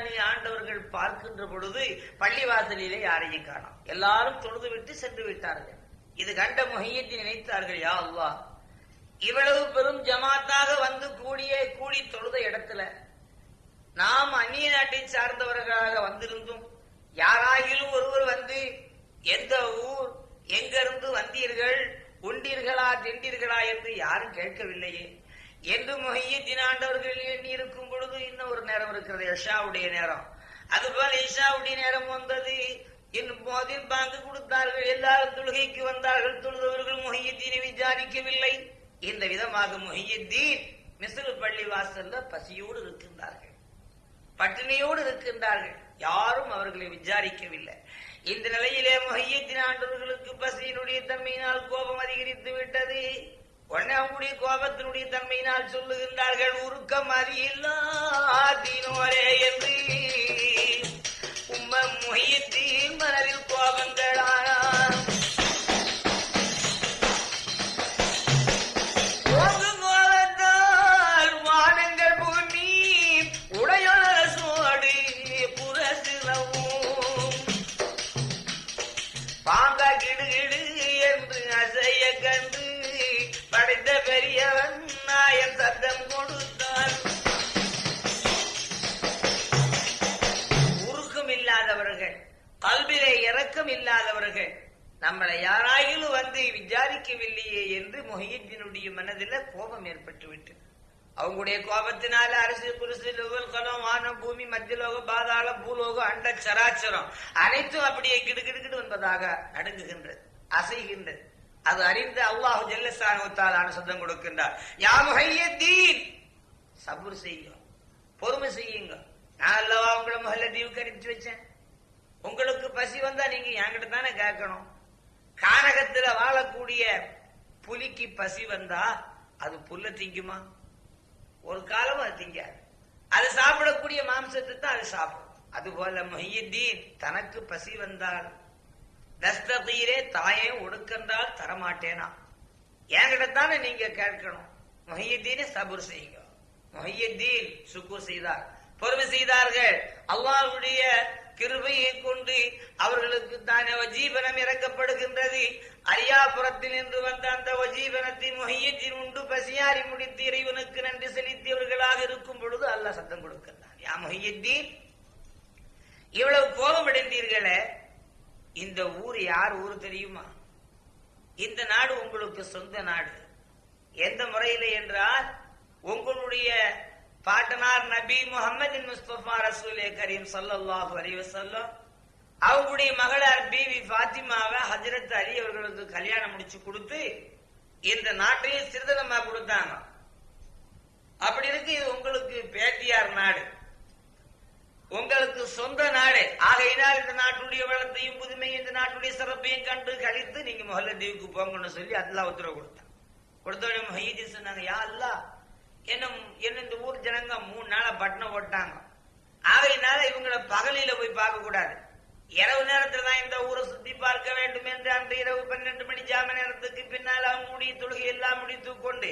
ஜிலானி ஆண்டவர்கள் பார்க்கின்ற பொழுது பள்ளிவாசலிலே யாரையும் காணோம். எல்லாரும் தொழுது விட்டு சென்று விட்டார்கள். இது கண்ட முஹையத்தின் நினைத்தார்கள் யா அல்லா இவ்வளவு பெரும் ஜமாத்தாக வந்து கூடிய கூடி தொழுத இடத்துல நாம் அந்நிய நாட்டை சார்ந்தவர்களாக வந்திருந்தும் யாராகிலும் ஒருவர் வந்து எந்த ஊர் எங்கிருந்து வந்தீர்கள் உண்டீர்களா திண்டீர்களா என்று யாரும் கேட்கவில்லையே. என்று முகையத்தின் ஆண்டவர்கள் எண்ணி இருக்கும் பொழுது இன்னும் ஒரு நேரம் இருக்கிறது யஷாவுடைய நேரம். அதுபோல இஷாவுடைய நேரம் வந்தது. இன்னும் போதில் பாங்கு கொடுத்தார்கள். எல்லாரும் தொழுகைக்கு வந்தார்கள். தொழுதவர்கள் முஹையத்தீனை விசாரிக்கவில்லை. இந்த விதமாக முஹையத்தீன் மிஸ்ரு பள்ளி வாசல்ல பசியோடு இருக்கின்றார்கள். பட்டினியோடு இருக்கின்றார்கள். யாரும் அவர்களை விசாரிக்கவில்லை. இந்த நிலையிலே முஹையத்தின் ஆண்டவர்களுக்கு பசியினுடைய தன்மையினால் கோபம் அதிகரித்து விட்டது. உடனே அவங்களுடைய கோபத்தினுடைய தன்மையினால் சொல்லுகின்றார்கள் உருக்கம் அறியில்லாதீனோரே என்று. உம்ம முஹையத்தின் மனதில் கோபங்களானார் பாங்கா கிடுகிடு இறக்கம் இல்லாதவர்கள் நம்மளை யாராயிலும் வந்து விசாரிக்கவில்லையே என்று மொஹியத்தினுடைய மனதில் கோபம் ஏற்பட்டுவிட்டு அவங்களுடைய கோபத்தினால அரசு குருசு கலம் வானம் பூமி மத்தியலோக பாதாளம் பூலோகம் அண்ட சராச்சரம் அனைத்தும் அப்படியே கிடுகிடுகிடு என்பதாக அடங்குகின்றது அசைகின்றது. அது அறிந்து அல்லாஹு ஜல்லசானுத்தாலான சத்தம் கொடுக்கின்றார். யா முஹையத்தீன் சபுர் செய்யுங்க பொறுமை செய்யுங்க. நான் அல்லவா உங்களை முதல்ல தீவுக்கு அனுப்பிச்சு வச்சேன்? உங்களுக்கு பசி வந்தா நீங்க என்கிட்ட தானே கேட்கணும். காரகத்தில் வாழக்கூடிய புலிக்கு பசி வந்தா அது புல்ல திங்குமா? ஒரு காலம் அது திங்காது. அது சாப்பிடக்கூடிய மாம்சத்தை தான் அது சாப்பிடும். அதுபோல மொஹியுத்தீன் தனக்கு பசி வந்தால் தஸ்தீரே தாயே ஒடுக்கந்தால் தரமாட்டேனா? என்கிட்ட தானே நீங்க கேட்கணும். மொஹியத்தீனே சபுர் செய்யுங்க. மொஹியுத்தீன் சுக்கூர் செய்தார். பொறுமை செய்தார்கள். அல்லாவுடைய கிருபையை கொண்டு அவர்களுக்கு தானே வஜீவனம் இறக்கப்படுகின்றது. அரியாபுரத்தில் இருந்து வந்த அந்த வஜீவனத்தின் மொஹியத்தின் உண்டு பசியாரி முடித்து இறைவனுக்கு நன்றி செலுத்தியவர்களாக இருக்கும் பொழுது அல்லாஹ் சத்தம் கொடுக்கிறான் யா மொஹியத்தீன் இவ்வளவு கோபமடைந்தீர்களே? இந்த ஊர் யார் ஊர் தெரியுமா? இந்த நாடு உங்களுக்கு சொந்த நாடு. எந்த முறையில் என்றால் உங்களுடைய பாட்டனார் நபி முகமது முஸ்தபா ரசூலே கரீம் சல்லல்லாஹு அலைஹி வஸல்லம். அவங்களுடைய மகளார் பிவி ஃபாத்திமாவை ஹஜரத் அலி அவர்களுக்கு கல்யாணம் முடிச்சு கொடுத்து இந்த நாட்டையும் சிறுதனமா கொடுத்தாங்க. அப்படி இருக்கு இது உங்களுக்கு பேட்டியார் நாடு. உங்களுக்கு சொந்த நாடு. ஆகையினால் இந்த நாட்டுடைய வளத்தையும் புதுமையும் இந்த நாட்டுடைய சிறப்பையும் கண்டு கழித்து நீங்க முதல்ல தீவுக்கு போங்கன்னு சொல்லி அதெல்லாம் உத்தரவு கொடுத்தான். கொடுத்தோடனே மஹீதி சொன்னாங்க யா அல்லா என்னும் என்ன இந்த ஊர் ஜனங்க மூணு நாளா பட்டணம் போட்டாங்க ஆகையினால இவங்களை பகலில போய் பார்க்க கூடாது இரவு நேரத்துல தான் இந்த ஊரை சுத்தி பார்க்க வேண்டும் என்று அன்று இரவு பன்னெண்டு மணி ஜாம நேரத்துக்கு பின்னால் முடி தொழுகை எல்லாம் முடித்து கொண்டு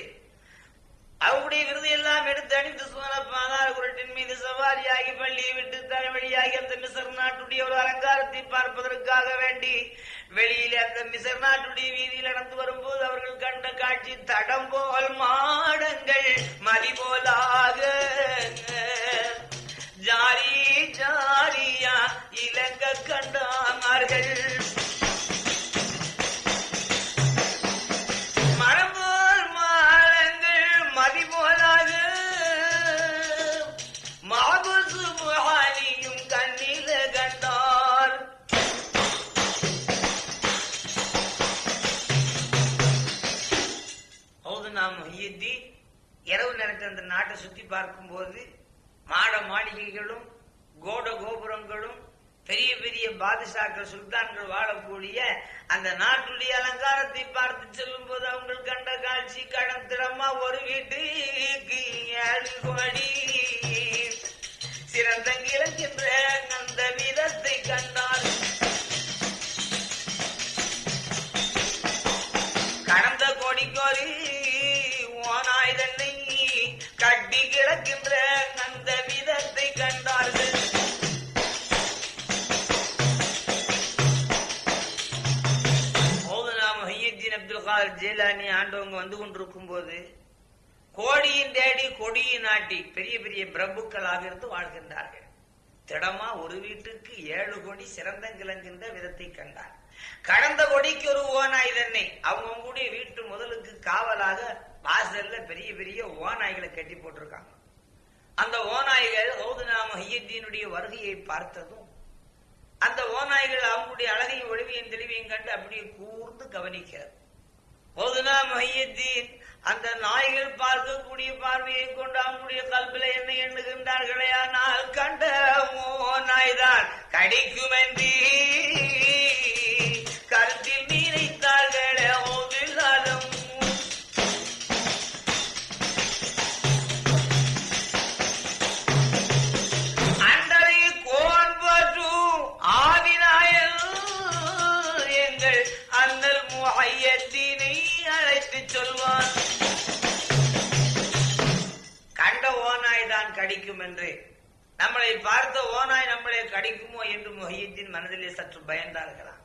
அவருடைய விருது எல்லாம் எடுத்து அணிந்து சுவன குரட்டின் மீது சவாரியாகி பள்ளியை விட்டு தலைவழியாகி அந்த மிசர் நாட்டுடைய ஒரு அலங்காரத்தை பார்ப்பதற்காக வேண்டி வெளியில அந்த மிசர் நாட்டுடைய வீதியில் நடந்து வரும்போது அவர்கள் கண்ட காட்சி தடம் போல் மாடங்கள் மதி போலாக. ஜாரி ஜாரியா இலங்க கண்டானார்கள் பாதுஷாக்கள் சுல்தான்கள் வாழக்கூடிய அந்த நாட்டுடைய அலங்காரத்தை பார்த்து செல்லும் போது அவங்க கண்ட காட்சி கடன் திறமா ஒரு வீட்டு ஆண்டவங்க வந்து கொண்டிருக்கும் போது கோடியின் தேடி கொடியின் நாட்டி பெரிய பெரிய பிரபுக்களாக இருந்து வாழ்கின்றார்கள். திடமா ஒரு வீட்டுக்கு ஏழு கோடி சிறந்தங்கிழங்கின்ற விதத்தை கண்டார். கடந்த கொடிக்கு ஒரு ஓனாய் தன்னை அவங்கவுங்களுடைய வீட்டு முதலுக்கு காவலாக வாசல்ல பெரிய பெரிய ஓநாய்களை கட்டி போட்டிருக்காங்க. அந்த ஓநாய்கள் ஓதுநாம ஹையத்தீனுடைய வருகையை பார்த்ததும் அந்த ஓநாய்கள் அவங்களுடைய அழகையும் ஒளிவையும் தெளிவையும் கண்டு அப்படியே கூர்ந்து கவனிக்கிறது. ஓதுனா மஹியத்தீன் அந்த நாய்கள் பார்க்கக்கூடிய பார்வையை கொண்டு அவங்களுடைய கல்வில என்ன எண்ணுகின்றார்களே ஆனால் கண்டமோ நாய்தான். கடிக்கும் என்று கடிக்கும் என்று நம்மளை பார்த்த ஓனாய் நம்மளை கடிக்குமோ என்று முஹையத்தின் மனதிலே சற்று பயந்தார்களாம்.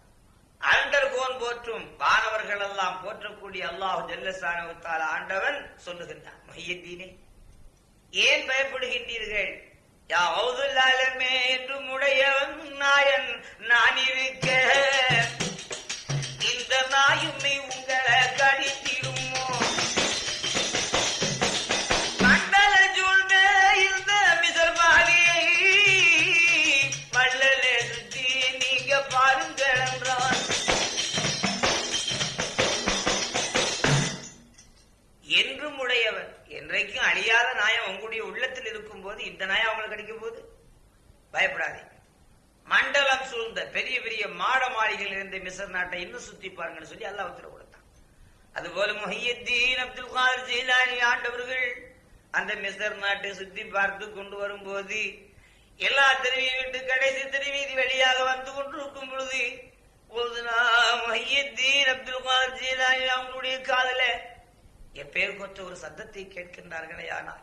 அண்டர் கோன் போற்றும் வானவர்கள் எல்லாம் போற்றக்கூடிய அல்லாஹ் ஜல்லசானவத்தால் ஆண்டவன் சொல்லுகின்றான் முஹையத்தீனே ஏன் பயப்படுகின்றீர்கள்? யா ஔதுல்லாலமே என்று முடையவன் நாயன் நான் இருக்க. இந்த நாயுமை உங்களை கடித்திடுமோ என்றும் என்றைக்கும் அழியாத நாயம் உங்களுடைய உள்ளத்தில் இருக்கும் போது இந்த நாயம் அவங்களுக்கு கிடைக்கும் போது பயப்படாதே. மண்டலம் சூழ்ந்த பெரிய பெரிய மாட மாளிகையில் இருந்த மிசர் நாட்டை இன்னும் சுத்தி பாருங்கன்னு சொல்லி அல்லா உத்தரவு கொடுத்தான். அதுபோல முஹியத்தீன் அப்துல் காதர் ஜெயிலானி ஆண்டவர்கள் அந்த மிசர் நாட்டை சுத்தி பார்த்து கொண்டு வரும்போது எல்லா தெருவியை விட்டு கடைசி தெருவீதி வழியாக வந்து கொண்டிருக்கும் பொழுது பொழுதுனா முஹியத்தீன் அப்துல் காதர் ஜெயிலானி அவங்களுடைய காதல எப்பேர் கொற்ற ஒரு சத்தத்தை கேட்கின்றார்களே ஆனால்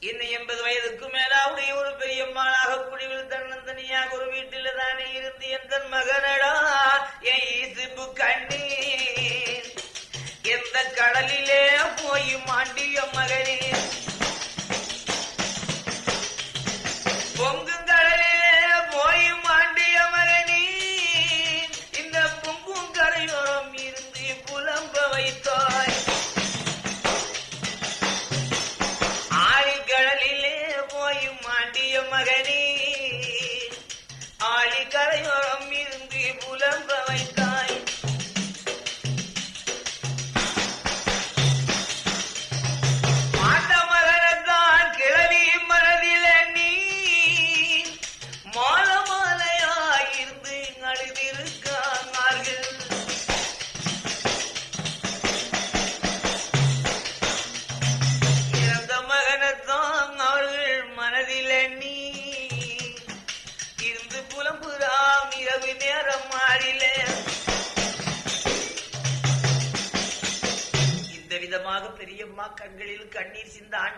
இன்னும் எண்பது வயதுக்கு மேலாவுடைய ஒரு பெரியம்மாளாக குடிவில் தன்னந்தனியாக ஒரு வீட்டில் தானே இருந்து எந்த மகனடா என் ஈசுப்பு கண்ணீர். எந்த கடலிலே போய் மாண்டிய மகனே.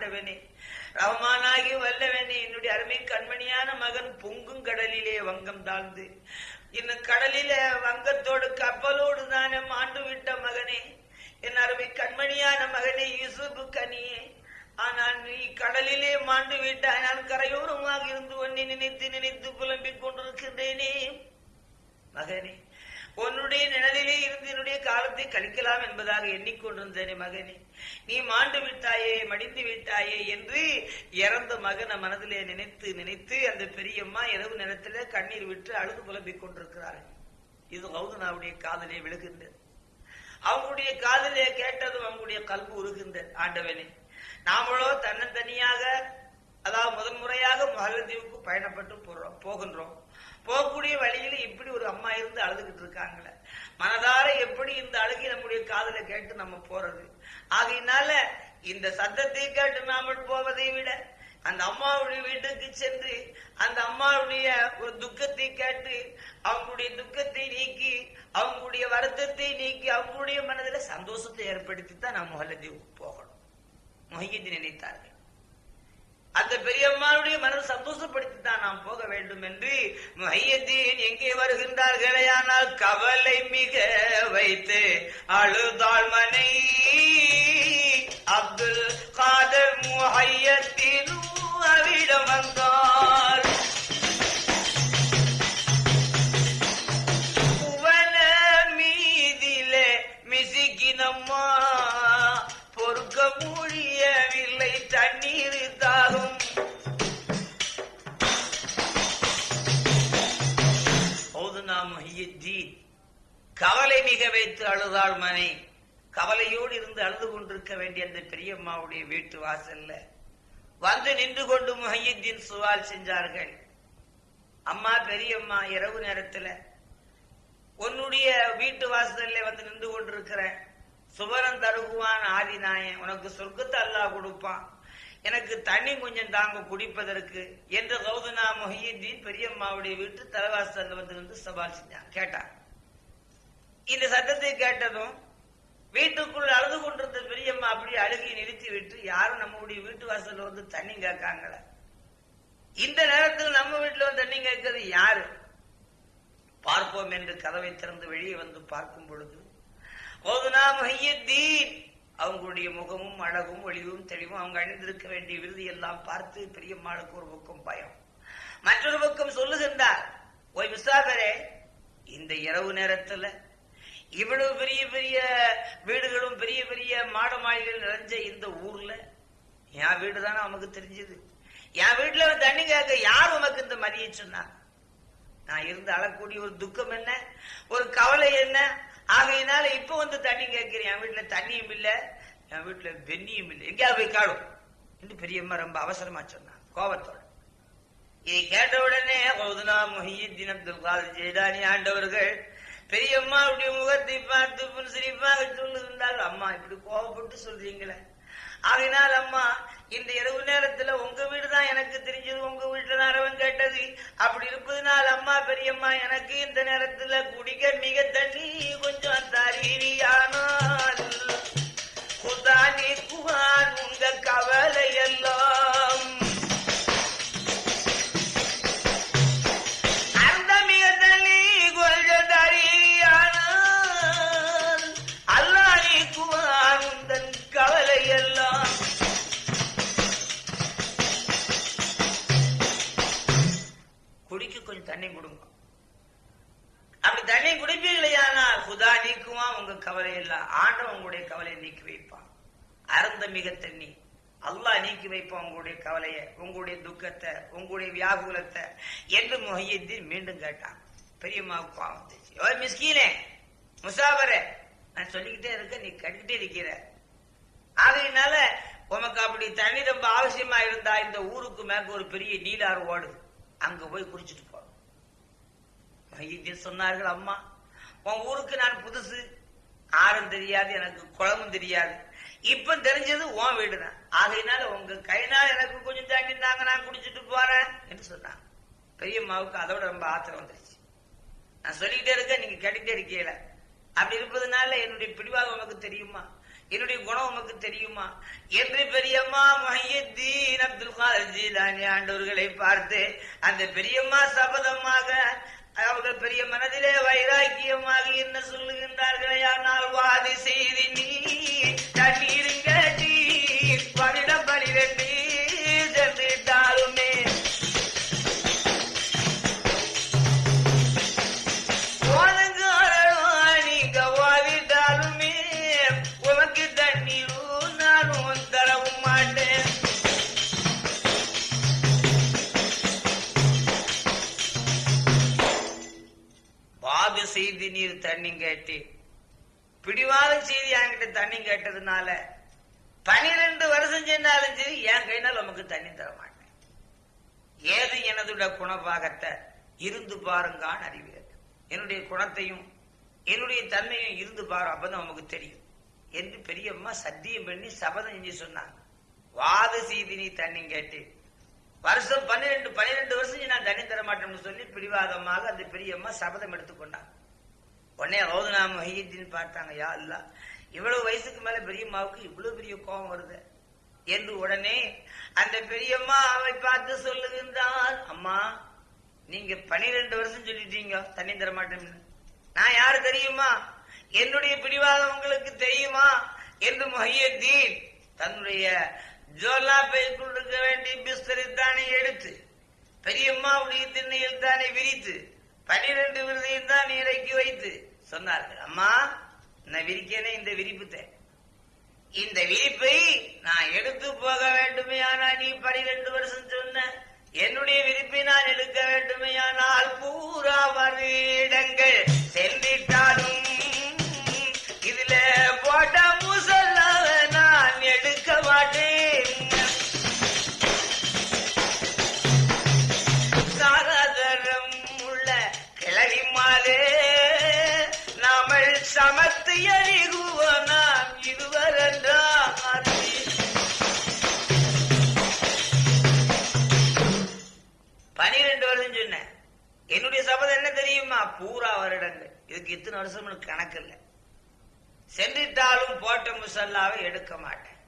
ஆண்டவனே ரவமானாகி வல்லவனே என்னுடைய அருமை கண்மணியான மகன் பொங்கும் கடலிலே வங்கம் தாழ்ந்து. இன்னும் கடலிலே வங்கத்தோடு கப்பலோடு தானே மாண்டு விட்ட மகனே. என் அருமை கண்மணியான மகனே யூசுப்பு கனியே. ஆனால் நீ கடலிலே மாண்டு விட்டாய் நான் கரையோரமாக இருந்து ஒன்னை நினைத்து நினைத்து புலம்பிக் கொண்டிருக்கின்றேனே. மகனே உன்னுடைய நிழலிலே இருந்து என்னுடைய காலத்தை கழிக்கலாம் என்பதாக எண்ணிக்கொண்டிருந்தேனே மகனே. நீ மாண்டு விட்டாயே மடிந்து விட்டாயே என்று இறந்த மகனை மனதிலே நினைத்து நினைத்து அந்த பெரியம்மா இரவு நேரத்திலே கண்ணீர் விட்டு அழுது புலம்பிக் கொண்டிருக்கிறார்கள். இது கௌதனாவுடைய காதலே விழுகின்றது. அவங்களுடைய காதலே கேட்டதும் அவங்களுடைய கல்வி உருகின்றது. ஆண்டவனே நாமளோ தன்னந்தனியாக அதாவது முதன் முறையாக மகளதீவுக்கு பயணப்பட்டு போறோம் போகின்றோம். போகக்கூடிய வழியில இப்படி ஒரு அம்மா இருந்து அழுதுகிட்டு இருக்காங்களே. மனதார எப்படி இந்த அழுகை நம்முடைய காதல கேட்டு நம்ம போறது? ஆகையினால இந்த சத்தத்தை கேட்டு நாமல் போவதை விட அந்த அம்மாவுடைய வீட்டுக்கு சென்று அந்த அம்மாவுடைய ஒரு துக்கத்தை கேட்டு அவங்களுடைய துக்கத்தை நீக்கி அவங்களுடைய வருத்தத்தை நீக்கி அவங்களுடைய மனதில் சந்தோஷத்தை ஏற்படுத்தி தான் நம்ம மொஹல்லதீவுக்கு போகணும். மொஹியத்தை நினைத்தார்கள். அந்த பெரியம்மாவுடைய மனதை சந்தோஷப்படுத்தி தான் நாம் போக வேண்டும் என்று மையத்தீன் எங்கே வருகின்றார்களேயானால் கவலை மிக வைத்து அழுதாள் மனை அப்துல் காதர் முஹையத்தின் அவிடம் வந்தார். புவன மீதிலே மிசிக்கினம்மா பொறுக்க முடியவில்லை தண்ணீர் கவலை மிக வைத்து அழுதாள் மனை கவலையோடு இருந்து அழுது கொண்டிருக்க வேண்டிய அந்த பெரியம்மாவுடைய வீட்டு வாசல்ல வந்து நின்று கொண்டு முஹையுத்தீன் சுவால் செஞ்சார்கள் அம்மா பெரியம்மா இரவு நேரத்துல உன்னுடைய வீட்டு வாசல்ல வந்து நின்று கொண்டிருக்கிற சுவரம் தருகுவான் ஆதிநாயன் உனக்கு சொர்க்கத்தை அல்லாஹ் கொடுப்பான். எனக்கு தண்ணி கொஞ்சம் தாங்க குடிப்பதற்கு என்று கௌதனா முஹியுத்தீன் பெரியம்மாவுடைய வீட்டு தலைவாசல்ல வந்து நின்று சவால் செஞ்சான். கேட்டான். இந்த சத்தத்தை கேட்டதும் வீட்டுக்குள் அழுது கொண்டிருந்த பெரியம்மா அப்படியே அழுகி நிறுத்தி விட்டு யாரும் நம்முடைய வீட்டு வாசல்ல வந்து தண்ணி கேட்காங்கள? இந்த நேரத்தில் நம்ம வீட்டுல வந்து தண்ணி கேட்கறது யாரு? பார்ப்போம் என்று கதவை திறந்து வெளியே வந்து பார்க்கும் பொழுது ஓதுனா அவங்களுடைய முகமும் அழகும் ஒளிவும் தெளிவும் அவங்க அணிந்திருக்க வேண்டிய விருதி எல்லாம் பார்த்து பெரியம்மாளுக்கு ஒரு பக்கம் பயம். மற்றொரு பக்கம் சொல்லுகின்றார் ஓய் முசாபரே இந்த இரவு நேரத்துல இவ்வளவு பெரிய பெரிய வீடுகளும் பெரிய பெரிய மாட மாளிகள் நிறைஞ்ச இந்த ஊர்ல என் வீடு தானே நமக்கு தெரிஞ்சது. என் வீட்டுல வந்து தண்ணி கேட்க யார் உனக்கு இந்த மதிய சொன்னா? நான் இருந்து அழக்கூடிய ஒரு துக்கம் என்ன? ஒரு கவலை என்ன? ஆகையினால இப்ப வந்து தண்ணி கேட்கிறேன் என் வீட்டுல தண்ணியும் இல்ல என் வீட்டுல வெண்ணியும் இல்லை. எங்கேயாவது போய் காடும் என்று பெரியம்மா ரொம்ப அவசரமா சொன்னான் கோபத்தோட. இதை கேட்ட உடனே ஓதுனா முஹியுத்தீன் அப்துல் காதர் ஜெயதானி ஆண்டவர்கள் பெரியம்மாவுடைய முகத்தை பார்த்து சிரிப்பாக சொல்லுகின்றார்கள். அம்மா இப்படி கோபப்பட்டு சொல்றீங்களே. ஆகினால் அம்மா இந்த இரவு நேரத்துல உங்க வீடு தான் எனக்கு தெரிஞ்சது உங்க வீட்டுல தான் அரவன் கேட்டது. அப்படி இருப்பதனால் அம்மா பெரியம்மா எனக்கு இந்த நேரத்துல குடிக்க மிக தண்ணி கொஞ்சம் தரீரியானால் குதானி குவான் உங்க கவலை எல்லாம் உங்களுடைய துக்கத்தை உங்களுடைய வியாகுலத்தை என்று முகையத்தின் மீண்டும் கேட்டான். பெரியம்மாவுக்கு பாவம் வந்துச்சு ஓ மிஸ்கீனே முசாபரே நான் சொல்லிக்கிட்டே இருக்க நீ கட்டிக்கிட்டே இருக்கிற. ஆகையினால உமக்கு அப்படி தண்ணி ரொம்ப அவசியமா இருந்தா இந்த ஊருக்கு மேற்க ஒரு பெரிய நீலாறு ஓடுது அங்க போய் குடிச்சிட்டு போ. மையத்தில் சொன்னார்கள் அம்மா உன் ஊருக்கு நான் புதுசு. ஆறும் தெரியாது எனக்கு குளமும் தெரியாது. இப்ப தெரிஞ்சது உன் வீடுதான். ஆகையினால உங்க கைனால எனக்கு கொஞ்சம் தாண்டி தாங்க நான் குடிச்சிட்டு போறேன் என்று சொன்னாங்க. பெரியம்மாவுக்கு அதோட ரொம்ப ஆத்திரம் வந்துருச்சு. நான் சொல்லிக்கிட்டே இருக்கேன் நீங்க கேட்டுக்கிட்டே இருக்கீங்கள. அப்படி இருப்பதனால என்னுடைய பிடிவாதம் உனக்கு தெரியுமா? என்னுடைய குணம் உனக்கு தெரியுமா? என்று பெரியம்மா மஹியத்தீன் அப்துல் காதர் ஜீலானி ஆண்டவர்களை பார்த்து அந்த பெரியம்மா சபதமாக அவர்கள் பெரிய மனதிலே வைராக்கியமாக என்ன சொல்லுகின்றார்களே? ஆனால் வாதி செய்தி நீ தண்ணீரின் தண்ணி கேட்டு. பிடிவாத செய்தி என்கிட்ட தண்ணி கேட்டதுனால பனிரெண்டு வருஷம் சென்றாலும் சரி என் கையினால் உமக்கு தண்ணி தர மாட்டேன். ஏது எனதுட குணபாகத்தை இருந்து பாருங்கான் அறிவியல் என்னுடைய குணத்தையும் என்னுடைய தன்மையும் இருந்து பாரு அப்பதான் நமக்கு தெரியும். என்று பெரியம்மா சத்தியம் பண்ணி சபதம் செஞ்சு சொன்னாங்க. வாத செய்தி நீ தண்ணி கேட்டு. வருஷம் பன்னிரெண்டு பன்னிரெண்டு வருஷம் நான் தண்ணி தர மாட்டேன்னு சொல்லி பிடிவாதமாக அந்த பெரியம்மா சபதம் எடுத்துக்கொண்டாங்க. உடனே ரோதனா மொஹியத்தின்னு பார்த்தாங்க யா இல்ல இவ்வளவு வயசுக்கு மேல பெரியம்மாவுக்கு இவ்வளவு பெரிய கோபம் வருது. என்று உடனே அந்த பெரியம்மா அவளை பார்த்து சொல்லுகின்றான் அம்மா நீங்க பனிரெண்டு வருஷம் சொல்லிட்டீங்க தண்ணி தர மாட்டேன்னு. நான் யாரு தெரியுமா? என்னுடைய பிடிவாதம் உங்களுக்கு தெரியுமா? என்று மொஹியத்தீன் தன்னுடைய ஜோலா பைக்குள் இருக்க வேண்டிய பிஸ்தரை தானே எடுத்து பெரியம்மாவுடைய திண்ணையில் தானே விரித்து பனிரெண்டு விருதையும் தான் நீரைக்கு வைத்து. சொன்னார்கள். அம்மா நான் விரிக்கேனே இந்த விரிப்புத்தை. இந்த விரிப்பை நான் எடுத்து போக வேண்டுமே ஆனால் நீ பனிரெண்டு வருஷம் சொன்ன என்னுடைய விரிப்பை நான் எடுக்க வேண்டுமையானால் பூரா வருடங்கள் சென்றிட்டாலும் வருடங்கள் இதுக்கு இத்தனை வருஷம் கணக்கு இல்லை. சென்றிட்டாலும் போட்ட முசல்லாவை எடுக்க மாட்டேன்.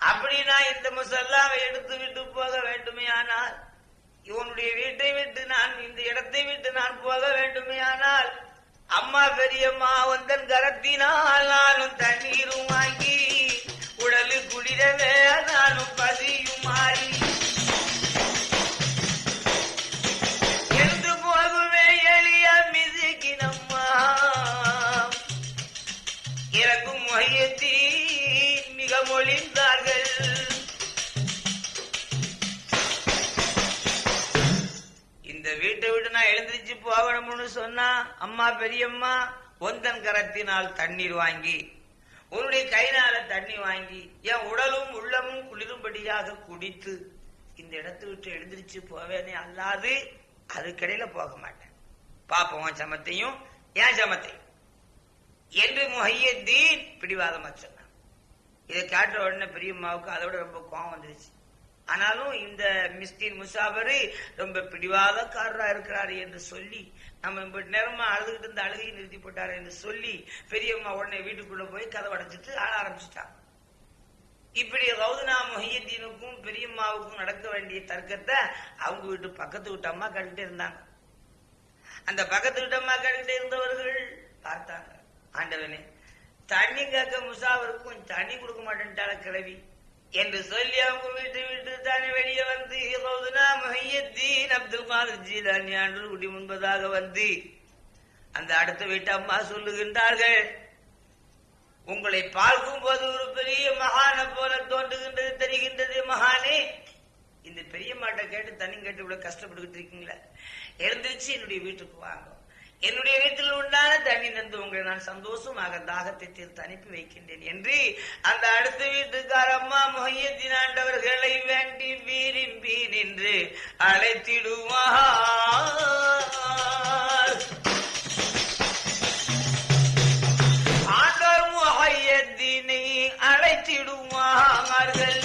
அப்படின்னா இந்த முசல்லாவை எடுத்து விட்டு போக வேண்டுமே ஆனால் இவனுடைய வீட்டை விட்டு நான் இந்த இடத்தை விட்டு நான் போக வேண்டுமே ஆனால் அம்மா பெரியம்மா வந்தன் கரத்தினால் நானும் தண்ணீரும் வாங்கி உடலு குளிரவே நானும் பதியும் மாறி போகணும்னு சொன்னா அம்மா பெரியம்மா ஒந்தன் கரத்தினால் தண்ணீர் வாங்கி உன்னுடைய கைனால தண்ணி வாங்கி என் உடலும் உள்ளமும் குளிரும்படியாக குடித்து இந்த இடத்தை விட்டு எழுந்திரிச்சு போவேனே அல்லாது அதுக்கடையில போக மாட்டேன். பாப்போம் சமத்தையும் ஏன் சமத்தையும். என்று முஹையத்தீன் பிடிவாதமா சொன்னான். இதை கேட்ட உடனே பெரியம்மாவுக்கு அதை விட ரொம்ப கோவம் வந்துருச்சு. ஆனாலும் இந்த மிஸ்கின் முசாபரு ரொம்ப பிடிவாதக்காரரா இருக்கிறாரு என்று சொல்லி நம்ம இப்ப நேரமா அழுதுகிட்டு இருந்த அழுகையை நிறுத்தி போட்டாரு என்று சொல்லி பெரியம்மா உடனே வீட்டுக்குள்ள போய் கதை அடைச்சிட்டு ஆள ஆரம்பிச்சிட்டான் இப்படி ரவுதனா மொஹியத்தீனுக்கும் பெரியம்மாவுக்கும் நடக்க வேண்டிய தர்க்கத்தை அவங்க வீட்டு பக்கத்து வீட்டு அம்மா கேட்டுட்டே இருந்தாங்க. அந்த பக்கத்து வீட்டு அம்மா கேட்டுட்டே இருந்தவர்கள் பார்த்தாங்க. ஆண்டவனே தண்ணி கேட்க முசாவருக்கும் தண்ணி கொடுக்க மாட்டேன்ட்டால கிளவி என்று சொல்லி அவங்க வீட்டு வீட்டு தானே வெளியே வந்து ரவுதனா மொஹியத்தீன் அப்துல் காதர் ஜீலானி ஆண்டு குடி முன்பதாக வந்து அந்த அடுத்த வீட்டு அம்மா சொல்லுகின்றார்கள் உங்களை பார்க்கும் போது ஒரு பெரிய மகான போல தோன்றுகின்றது தெரிகின்றது மகானே. இந்த பெரிய மாட்டை கேட்டு தண்ணி கேட்டு இவ்வளவு கஷ்டப்பட்டுக்கிட்டு இருக்கீங்களா. எழுந்திருச்சு என்னுடைய வீட்டுக்கு வாங்க. என்னுடைய வீட்டில் உண்டான தண்ணி நந்து உங்களை நான் சந்தோஷமாக தாகத்தை தீர்த்து அனுப்பி வைக்கின்றேன் என்று அந்த அடுத்த வீட்டுக்கார அம்மா முகையத்தினாண்டவர்களை வேண்டி விரும்பி நின்று அழைத்திடுவார். ஆண்டவர் முகையத்தினை அழைத்திடுவார்கள்.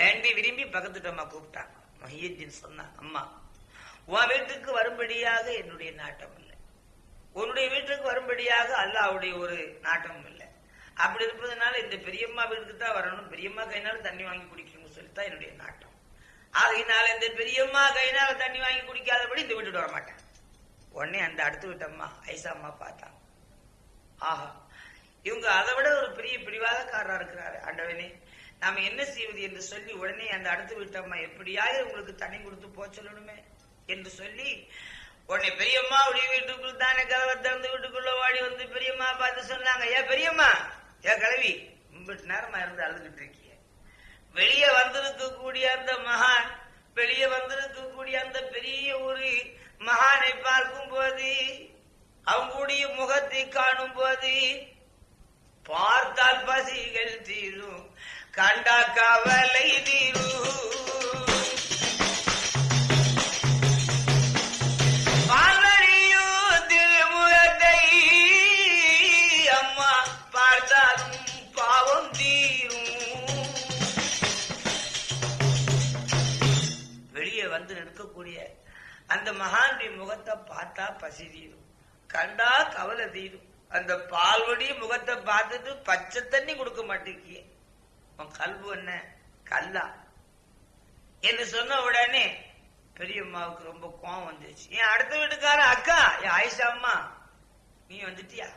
வேண்டி விரும்பி பக்கத்துட்டு அம்மா கூப்பிட்டாங்க மஹியத்தின் அம்மா உன் வீட்டுக்கு வரும்படியாக என்னுடைய நாட்டம் இல்லை. உன்னுடைய வீட்டுக்கு வரும்படியாக அல்லாவுடைய ஒரு நாட்டமும் இல்லை. அப்படி இருப்பதனால இந்த பெரியம்மா வீட்டுக்கு தான் வரணும். பெரியம்மா கையினால தண்ணி வாங்கி குடிக்கணும்னு சொல்லித்தான் என்னுடைய நாட்டம். ஆகையினால இந்த பெரியம்மா கையினால தண்ணி வாங்கி குடிக்காதபடி இந்த வீட்டுக்கு வர மாட்டேன் உடனே அந்த அடுத்து விட்டம்மா ஐசா அம்மா பார்த்தாங்க. ஆஹா இவங்க அதை விட ஒரு பெரிய பிடிவாதக்காரரா இருக்கிறாரு. ஆண்டவனே நாம என்ன செய்வது என்று சொல்லி உடனே அந்த அடுத்து விட்டம்மா எப்படியாவது உங்களுக்கு தண்ணி கொடுத்து போக சொல்லணுமே என்று சொல்லி உடனே பெரியம்மா உடைய வீட்டுக்குள் தானே கதவை திறந்து வீட்டுக்குள்ள ஓடி வந்து பெரியம்மா பார்த்து சொன்னாங்க. ஏன் பெரியம்மா ஏன் கிளவி இம்பிட்டு நேரமா இருந்து அழுதுகிட்டு இருக்கீங்க வெளியே வந்திருக்கக்கூடிய அந்த மகான் வெளியே வந்திருக்கக்கூடிய அந்த பெரிய ஒரு மகானை பார்க்கும் போது அவங்களுடைய முகத்தை காணும் போது பார்த்தால் பசிகள் தீரும். கண்டா கவலை தீரு அம்மா பாவம் வெளியே வந்து நிற்கக்கூடிய அந்த மகானுடைய முகத்தை பார்த்தா பசி தீரும். கண்டா கவலை தீரும். அந்த பால்வடி முகத்தை பார்த்துட்டு பச்சை தண்ணி கொடுக்க மாட்டேங்கிய. உன் கல்பு என்ன? கல்லா. என்று சொன்ன உடனே பெரியம்மாவுக்கு ரொம்ப கோவம் வந்துருச்சு. என் அடுத்த வீட்டுக்கார அக்கா? என் ஆயிஷா அம்மா. நீ வந்துட்டியா?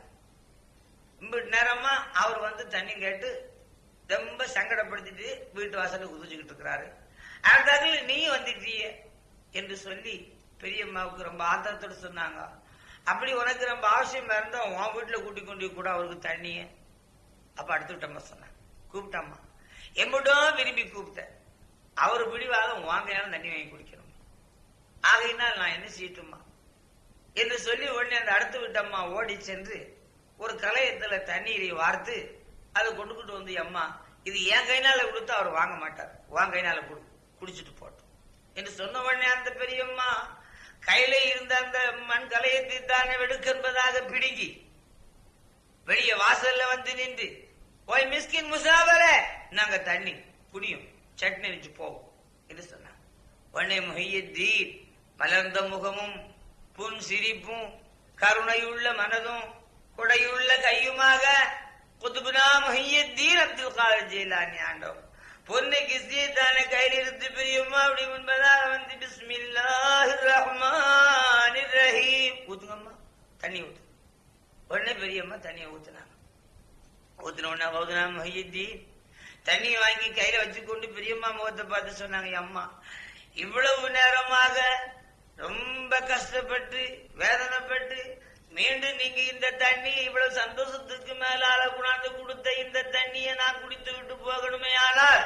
இம்பிட்டு நேரமா அவர் வந்து தண்ணி கேட்டு ரொம்ப சங்கடப்படுத்திட்டு வீட்டு வாசல உதிச்சுக்கிட்டு இருக்கிறாரு. அடுத்தாக்குல நீ வந்துட்டிய? என்று சொல்லி பெரியம்மாவுக்கு ரொம்ப ஆத்திரத்தோடு சொன்னாங்க. அப்படி உனக்கு ரொம்ப அவசியமா இருந்தா உன் வீட்டுல கூட்டி கொண்டு கூட அவருக்கு தண்ணிய. அப்ப அடுத்து விட்டம்மா சொன்னாங்க. கூப்பிட்டம்மா. எம்பிட்டும் விரும்பி கூப்பிட்டேன். அவர் பிடிவாக வாங்கையாலும் தண்ணி வாங்கி குடிக்கணும். ஆகையினால் நான் என்ன செய்யட்டுமா? என்று சொல்லி உடனே அந்த அடுத்து விட்டம்மா ஓடி சென்று ஒரு கலையத்துல தண்ணீரை வார்த்து அதை கொண்டுகிட்டு வந்து அம்மா இது என் கைனால கொடுத்து அவர் வாங்க மாட்டார். வாங்க கைனால குடிச்சிட்டு போட்டோம் என்று சொன்ன உடனே அந்த பெரியம்மா கையில இருந்த அந்த மண் கலையத்தை தானே வெடுக்கு என்பதாக பிடுங்கி வெளியே வாசல்ல வந்து நின்று ஓய் மிஸ்கின் முசாபர நாங்க தண்ணி குடியும் சட்னி வச்சு போவோம். என்று சொன்னாங்க உடனே முஹையத்தீன் மலர்ந்த முகமும் புன் சிரிப்பும் கருணையுள்ள மனதும் கொடையுள்ள கையுமாக குதுபுனா முஹையத்தீன் அப்துல் காதர் ஜெயிலானி ஆண்டோம். பொண்ணை கிஸ்தியத்தான கையில் இருந்து பிரியுமா அப்படி முன்பதாக வந்து பிஸ்மில்லாஹிர் ரஹ்மானிர் ரஹீம். ஊத்துங்கம்மா தண்ணி ஊத்து. உடனே பெரியம்மா தண்ணியை ஊத்துனாங்க உடனே ஊத்துனா முஹையத்தீன் தண்ணி வாங்கி கையில வச்சுக்கொண்டு பெரியம்மா முகத்தை பார்த்து சொன்னாங்க அம்மா இவ்வளவு நேரமாக ரொம்ப கஷ்டப்பட்டு வேதனைப்பட்டு மீண்டும் நீங்க இந்த தண்ணி இவ்வளவு சந்தோஷத்துக்கு மேலால குணாந்து கொடுத்த இந்த தண்ணியை நான் குடித்து விட்டு போகணுமே ஆனால்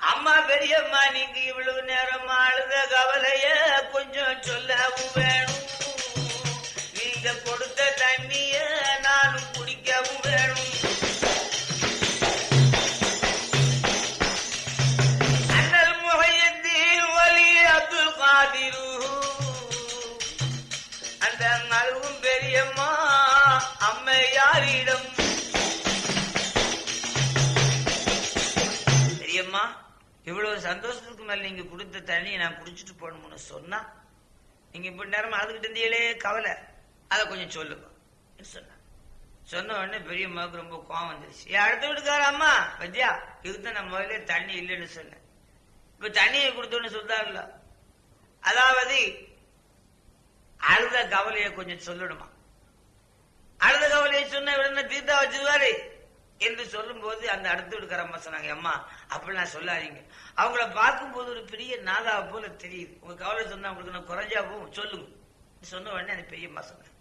அம்மா பெரியம்மா நீங்க இவ்வளவு நேரமா அழுத கவலைய கொஞ்சம் சொல்லவும் வேணும். நீங்க கொடுத்த தண்ணிய இவ்வளவு சந்தோஷத்துக்கு மேல நீங்க கொடுத்த தண்ணியை நான் குடிச்சிட்டு போகணும்னு சொன்னா நீங்க இப்படி நேரம் அழுதுகிட்டு இருந்தீங்களே கவலை. அதை கொஞ்சம் சொல்லுங்க சொன்னா சொன்ன உடனே பெரியம்மாவுக்கு ரொம்ப கோவம் வந்துருச்சு. அடுத்த வீட்டுக்கார அம்மா பத்தியா? இதுதான் நான் முதல்ல தண்ணி இல்லைன்னு சொன்னேன். இப்ப தண்ணியை கொடுத்தோன்னு சொல்றாருல அதாவது அழுத கவலையை கொஞ்சம் சொல்லணுமா? அழுத கவலையை சொன்ன உடனே தீர்த்தா வச்சிருவாரு. என்று சொல்லும் போது அந்த அடுத்து வீட்டுக்கார அம்மா சொன்னாங்க அம்மா அப்படிலாம் சொல்லாதீங்க. அவங்கள பார்க்கும்போது ஒரு பெரிய நாதாவை போல தெரியுது. உங்க கவலை சொன்னா உங்களுக்கு நான் குறைஞ்சா போகும். சொல்லுங்க. சொன்ன உடனே அந்த பெரியம்மா சொன்னாங்க.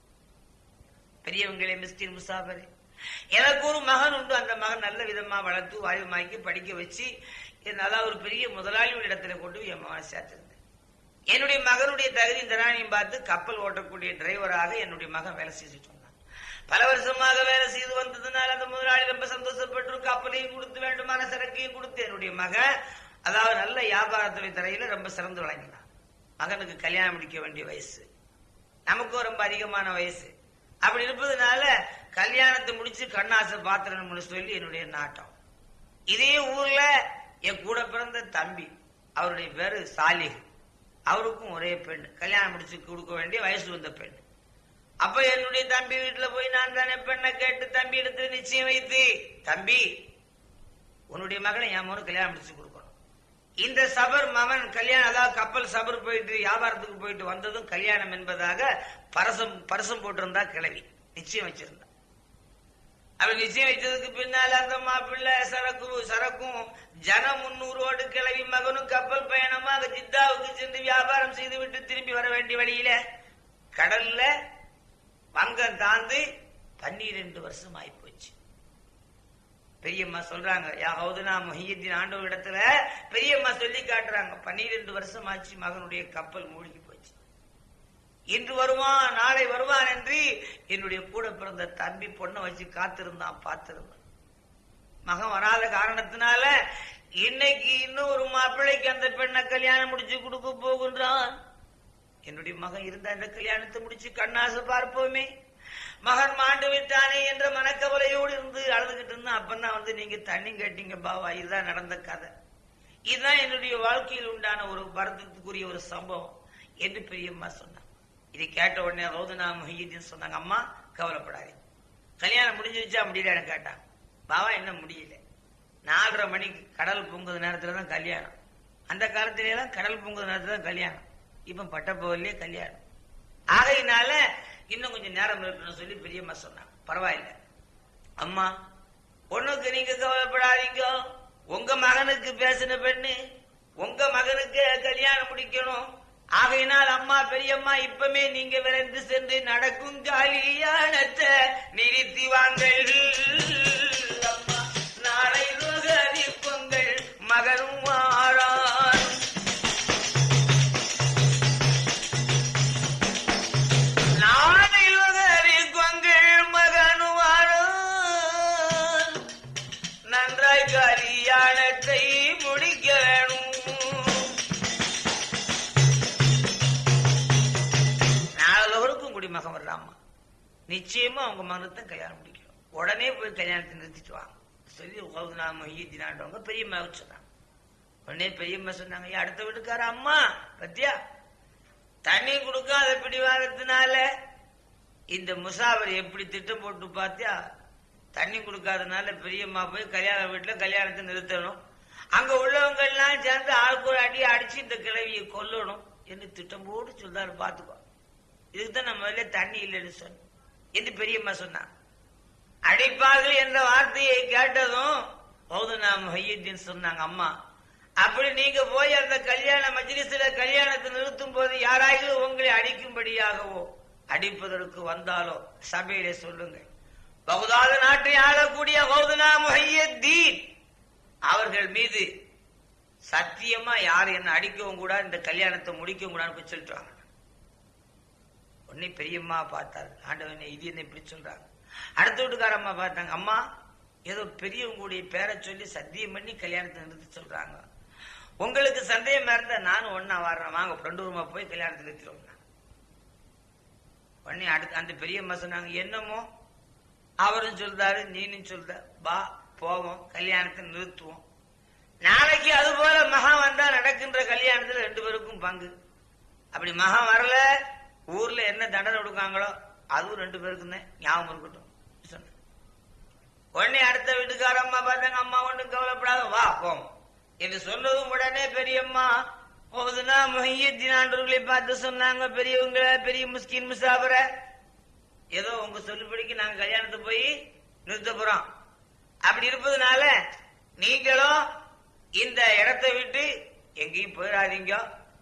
பெரியவங்களே மிஸ்கின் முசாபரே. எனக்கு ஒரு மகன் உண்டு. அந்த மகன் நல்ல விதமா வளர்த்து வாயுமாக்கி படிக்க வச்சு நல்லா ஒரு பெரிய முதலாளியோட இடத்துல கொண்டு போய் என் மகனை சேர்த்திருந்தேன். என்னுடைய மகனுடைய தகுதி திறனையும் பார்த்து கப்பல் ஓட்டக்கூடிய டிரைவராக என்னுடைய மகன் வேலை செஞ்சுட்டோம் பல வருஷமாக வேலை செய்து வந்ததுனால அந்த முதலாளி ரொம்ப சந்தோஷப்பட்டு கப்பலையும் கொடுத்து வேண்டுமான சரக்கையும் கொடுத்து. என்னுடைய மகன் அதாவது நல்ல வியாபாரத்துறை தரையில ரொம்ப சிறந்து விளங்கினான் மகனுக்கு கல்யாணம் முடிக்க வேண்டிய வயசு. நமக்கும் ரொம்ப அதிகமான வயசு. அப்படி இருப்பதுனால கல்யாணத்தை முடிச்சு கண்ணாசை பாத்திரம்னு சொல்லி என்னுடைய நாட்டம். இதே ஊர்ல என் கூட பிறந்த தம்பி அவருடைய பேரு சாலிஹ். அவருக்கும் ஒரே பெண். கல்யாணம் முடிச்சு கொடுக்க வேண்டிய வயசு வந்த பெண். அப்ப என்னுடைய தம்பி வீட்டுல போய் நான் தானே பெண்ணை கேட்டு தம்பி எடுத்து நிச்சயம் வைத்து தம்பி உன்னுடைய மகனை என் மகனுக்கு கல்யாணம் முடிச்சு கொடுக்கணும். இந்த சபர் மகன் கல்யாணம் அதாவது கப்பல் சபர் போயிட்டு வியாபாரத்துக்கு போயிட்டு வந்ததும் கல்யாணம் என்பதாக பரசம் பரசம் போட்டிருந்தா கிளவி நிச்சயம் வச்சிருந்தா. அவன் நிச்சயம் வச்சதுக்கு பின்னால அந்த மாப்பிள்ளை சரக்கு சரக்கும் ஜன முன்னூறோடு கிளவி மகனும் கப்பல் பயணமாக ஜித்தாவுக்கு சென்று வியாபாரம் செய்து விட்டு திரும்பி வர வேண்டிய வழியில கடல்ல பங்கம் தாந்து பன்னிரெண்டு வருஷம் ஆயிப்போச்சு பெரியம்மா சொல்றாங்க நான் மொஹியத்தின் ஆண்டவர் இடத்துல பெரியம்மா சொல்லி காட்டுறாங்க பன்னிரெண்டு வருஷம் ஆச்சு மகனுடைய கப்பல் மூழ்கி போச்சு. இன்று வருவான் நாளை வருவான் என்று என்னுடைய கூட பிறந்த தம்பி பொண்ணை வச்சு காத்திருந்தான் பார்த்திருந்தான். மகன் வராத காரணத்தினால இன்னைக்கு இன்னும் ஒரு மாப்பிள்ளைக்கு அந்த பெண்ணை கல்யாணம் முடிச்சு கொடுக்க போகின்றான். என்னுடைய மகன் இருந்த அந்த கல்யாணத்தை முடிச்சு கண்ணாசு பார்ப்போமே. மகன் மாண்டு விட்டானே என்ற மனக்கவலையோடு இருந்து அழுதுகிட்டு இருந்தா அப்பதான் வந்து நீங்க தண்ணி கேட்டீங்க பாவா. இதுதான் நடந்த கதை. இதுதான் என்னுடைய வாழ்க்கையில் உண்டான ஒரு வருத்தத்துக்குரிய ஒரு சம்பவம் என்று பெரியம்மா சொன்னாங்க இதை கேட்ட உடனே ரோதனா மொஹிதீன் சொன்னாங்க அம்மா கவலைப்படாதீங்க. கல்யாணம் முடிஞ்சிருச்சா? முடியலன்னு கேட்டான். பாவா என்ன முடியல. நாலரை மணிக்கு கடல் பொங்குற நேரத்துல தான் கல்யாணம். அந்த காலத்திலேயே தான் கடல் பொங்குற நேரத்துல தான் கல்யாணம். இப்ப பட்டப்பகல்லே கல்யாணம். ஆகையினால இன்னும் கொஞ்சம் நேரம் இருக்கணும்னு சொல்லி பெரியம்மா சொன்னாங்க. பரவாயில்ல. அம்மா பொண்ணுக்கு நீங்க கவலைப்படாதீங்க. உங்க மகனுக்கு பேசின பெண்ணு உங்க மகனுக்கு கல்யாணம் முடிக்கணும். ஆகையினால் அம்மா பெரியம்மா இப்பமே நீங்க விரைந்து சென்று நடக்கும் கல்யாணத்தை நிறுத்தி வாங்கள் நிச்சயமா அவங்க மகனுக்கு தான் கல்யாணம் முடிக்கணும். உடனே போய் கல்யாணத்தை நிறுத்திட்டு வாங்க. சொல்லி உகவுனா மொய்யத்தினாண்டவங்க பெரியம்மா சொன்னாங்க. உடனே பெரியம்மா சொன்னாங்க அடுத்த வீட்டுக்கார அம்மா பத்தியா? தண்ணி கொடுக்காத பிடிவாதத்தினால இந்த முசாவர் எப்படி திட்டம் போட்டு பார்த்தியா தண்ணி கொடுக்காதனால பெரியம்மா போய் கல்யாண வீட்டுல கல்யாணத்தை நிறுத்தணும். அங்க உள்ளவங்க எல்லாம் சேர்ந்து ஆளுக்கு ஒரு அடி அடிச்சு இந்த கிழவியை கொல்லணும். என்று திட்டம் போட்டு சொல்றாரு பாத்துக்கோ. இதுக்கு தான் நம்ம தண்ணி இல்லைன்னு சொன்னோம். என்று பெரியம்மா சொன்னான் அடிப்பார்கள் என்ற வார்த்தையை கேட்டதும் பௌதனா மொஹியுத்தீன் சொன்னாங்க அம்மா அப்படி நீங்க போய் அந்த கல்யாண மஜ்லிஸ்ல கல்யாணத்தை நிறுத்தும் போது யாராயிலும் உங்களை அடிக்கும்படியாகவோ அடிப்பதற்கு வந்தாலோ சபையிலே சொல்லுங்க. பகுதாத நாட்டை ஆளக்கூடிய பௌதனா மொஹியுத்தீன் அவர்கள் மீது சத்தியமா யார் என்ன அடிக்கவும் கூட இந்த கல்யாணத்தை முடிக்கவும் கூடாதுன்னு போய் உன்னை உடனே பெரியம்மா பார்த்தாரு. ஆண்டவனே இது என்ன இப்படி சொல்றாங்க அடுத்த வீட்டுக்காரம்மா பார்த்தாங்க அம்மா ஏதோ பெரியவங்களுடைய பேரை சொல்லி சத்தியம் பண்ணி கல்யாணத்தை நிறுத்தி சொல்றாங்க. உங்களுக்கு சந்தேகமா இருந்தா நானும் ஒன்னா வர்றேன். வாங்க ஃப்ரெண்டு ரூமா போய் கல்யாணத்தை நிறுத்திடுவோம். உடனே அடுத்து அந்த பெரியம்மா சொன்னாங்க என்னமோ? அவரும் சொல்றாரு நீனும் சொல்ற வா போவோம் கல்யாணத்தை நிறுத்துவோம். நாளைக்கு அது போல மகா வந்தா நடக்கின்ற கல்யாணத்துல ரெண்டு பேருக்கும் பங்கு. அப்படி மகா வரல. ஊர்ல என்ன தண்டனை கொடுக்காங்களோ அதுவும் ரெண்டு பேருக்கும் தான் ஞாபகம் இருக்கட்டும். சொன்னேன் உடனே அடுத்த வீட்டுக்கார அம்மா பார்த்தாங்க அம்மா ஒன்றும் கவலைப்படாத வா போம் என்று சொன்னதும் உடனே பெரியம்மா போகுதுன்னா மொஹியத்தினாண்டர்களை பார்த்து சொன்னாங்க பெரியவங்கள பெரிய முஸ்கின் முசாபர ஏதோ உங்க சொல்லுபடிக்கு நாங்க கல்யாணத்துக்கு போய் நிறுத்த போறோம். அப்படி இருப்பதுனால நீங்களும் இந்த இடத்தை விட்டு எங்கேயும் போயிடாதீங்க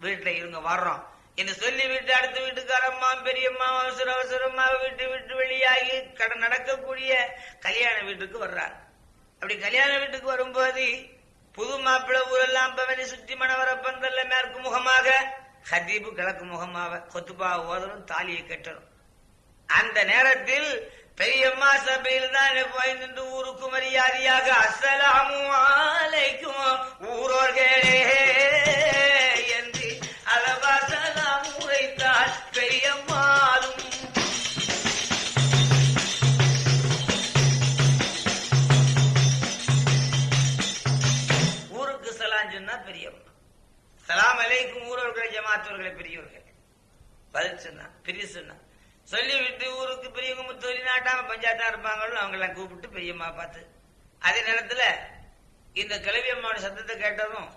வீட்டுல இருங்க வர்றோம். என்று சொல்லிவிட்டு அடுத்த வீட்டுக்காரம்மா பெரியம்மா அவசர அவசரமா வீட்டு விட்டு வெளியாகி கடன் நடக்கக்கூடிய கல்யாண வீட்டுக்கு வர்றார். அப்படி கல்யாண வீட்டுக்கு வரும்போது புது மாப்பிள்ளை ஊரெல்லாம் பவனி சுற்றி மணவர பந்தல்ல மேற்கு முகமாக ஹதீபு கிழக்கு முகமாக கொத்துப்பா ஓதலும் தாலியை கட்டணும். அந்த நேரத்தில் பெரியம்மா சபையில் தான் போய் நின்று ஊருக்கு மரியாதையாக அஸ்ஸலாமு ஆலைக்கும் ஊரோர்களே. மாற்றவர்களை பெரியவர்கள் பதில் சொன்னா பெரிய சொன்னா. சொல்லி விட்டு ஊருக்கு பெரியவங்க முத்தொழி நாட்டாம பஞ்சாயத்தா இருப்பாங்களோ அவங்கெல்லாம் கூப்பிட்டு பெரியம்மா பார்த்து அதே நேரத்துல இந்த கிளவி அம்மாவோட சத்தத்தை கேட்டதும்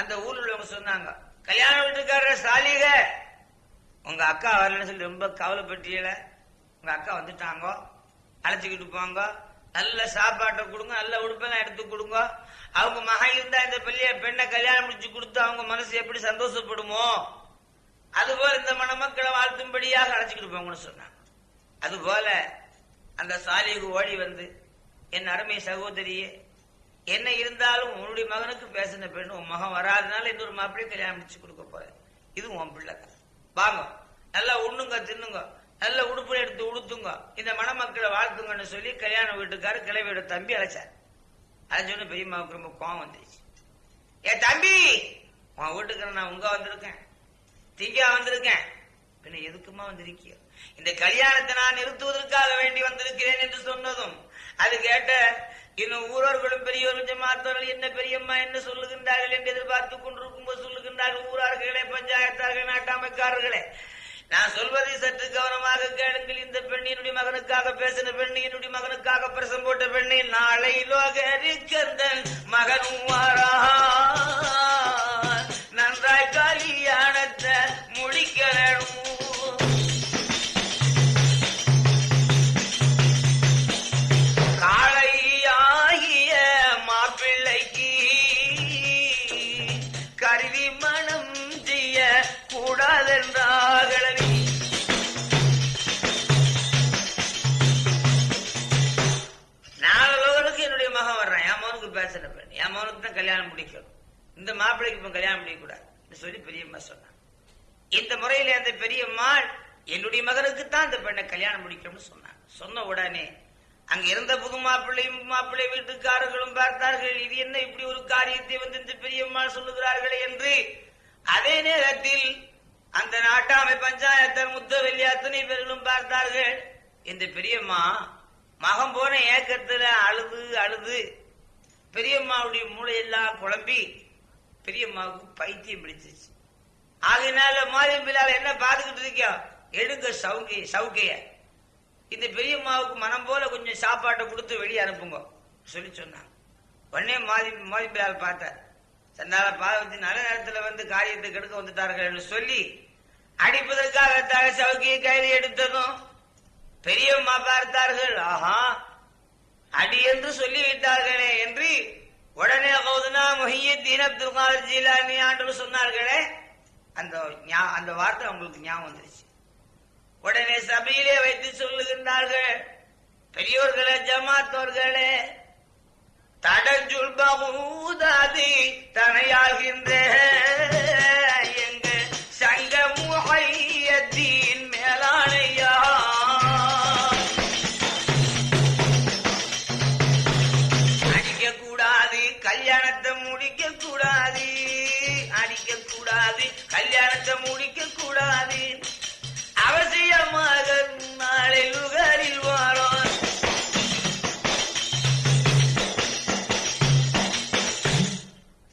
அந்த ஊர்ல உள்ளவங்க சொன்னாங்க கல்யாண வீட்டுக்காரர் சாலிக. உங்க அக்கா வரலன்னு சொல்லி ரொம்ப கவலைப்பட்டியல. உங்க அக்கா வந்துட்டாங்க. அழைச்சிக்கிட்டு போங்க. நல்ல சாப்பாட்டை கொடுங்க நல்ல உடுப்பெல்லாம் எடுத்து கொடுங்க. அவங்க மகன் இருந்தா இந்த பிள்ளைய பெண்ணை கல்யாணம் முடிச்சு கொடுத்து அவங்க மனசு எப்படி சந்தோஷப்படுமோ அதுபோல இந்த மணமக்களை வாழ்த்தும்படியாக அழைச்சிக்கிட்டு போங்கன்னு சொன்னாங்க. அதுபோல அந்த சாலிகு ஓடி வந்து என் அருமை சகோதரியே என்ன இருந்தாலும் உன்னுடைய மகனுக்கு பேசின பெண் உன் மகன் வராதனால இன்னொரு மாப்பிள்ளையை கல்யாணம் முடிச்சு கொடுக்க போறேன். இது உன் பிள்ளை வாங்க நல்லா உண்ணுங்க தின்னுங்க. நல்ல உடுப்பு எடுத்து உடுத்துங்க. இந்த மணமக்களை வாழ்த்துங்கன்னு சொல்லி கல்யாண வீட்டுக்காரர் கிளவியோட தம்பி அழைச்சார். அழைச்சோன்னு பெரியம்மாவுக்கு ரொம்ப கோவம் வந்துருச்சு. ஏ தம்பி உன் வீட்டுக்கு நான் உங்க வந்திருக்கேன். திங்க வந்திருக்கேன். பின்ன எதுக்குமா வந்திருக்கிய? இந்த கல்யாணத்தை நான் நிறுத்துவதற்காக வேண்டி வந்திருக்கிறேன் என்று சொன்னதும் அது கேட்ட இன்னும் ஊரர்களும் பெரியவர்கள் ஜமாத்தவர்கள் என்ன பெரியம்மா என்ன சொல்லுகின்றார்கள் என்று எதிர்பார்த்து கொண்டிருக்கும் போது சொல்லுகின்றார்கள் ஊரார்களே பஞ்சாயத்தார்கள் நாட்டாமைக்காரர்களே. நான் சொல்வதை சற்று கவனமாக கேளுங்கள். இந்த பெண்ணினுடைய மகனுக்காக பேசின பெண்ணினுடைய என்னுடைய மகனுக்காக பிரசம் போட்ட பெண்ணை நாளை லோகரிக்கந்தன் மகனும் வாரா இந்த மாப்பிள்ளைக்கு இப்ப கல்யாணம் பண்ணிக்கூடாது சொல்லி பெரியம்மா சொன்னான் இந்த முறையில அந்த பெரியம்மாள் என்னுடைய மகனுக்கு தான் இந்த பெண்ணை கல்யாணம் முடிக்கணும்னு சொன்னான் சொன்ன உடனே அங்க இருந்த புது மாப்பிள்ளையும் மாப்பிள்ளை வீட்டுக்காரர்களும் பார்த்தார்கள் இது என்ன இப்படி ஒரு காரியத்தை வந்து இந்த பெரியம்மாள் சொல்லுகிறார்களே என்று. அதே நேரத்தில் அந்த நாட்டாமை பஞ்சாயத்தர் முத்தவெள்ளி அத்தனை பேர்களும் பார்த்தார்கள். இந்த பெரியம்மா மகம் போன ஏக்கத்துல அழுது அழுது பெரியம்மாவுடைய மூளையெல்லாம் குழம்பி பெரியம்மாவுக்கு பைத்தியம் பிடிச்சிச்சு ஆகையினால மாரியம் பிள்ளால என்ன பார்த்துக்கிட்டு இருக்கியோ? எடுங்க சவுகைய சவுகைய இந்த பெரியம்மாவுக்கு மனம் போல கொஞ்சம் சாப்பாட்டை கொடுத்து வெளியே அனுப்புங்க. சொல்லி சொன்னாங்க. உடனே மாதி மாதி பிள்ளால் பார்த்தார். சந்தால பார்வதி நல்ல நேரத்தில் வந்து காரியத்தை கெடுக்க வந்துட்டார்கள் சொல்லி அடிப்பதற்காக தலை சவுக்கியை கையில் எடுத்ததும் பெரியம்மா பார்த்தார்கள். ஆஹா அடி என்று சொல்லி விட்டார்களே என்று உடனே கௌதுனா முஹியத்தீன் அப்துல் காதர் ஜீலானி ஆண்டு சொன்னார்களே அந்த ஞா- அந்த வார்த்தை அவங்களுக்கு ஞாபகம் வந்துருச்சு. உடனே சபையிலே வைத்து சொல்லுகின்றார்கள் பெரியோர்களே ஜமாத்தோர்களே தடஞ்சுல் பகுதாதி தனையாகின்ற. முடிக்க கூடாது. அவசியமாக நாளை லுகரில் வாரோம்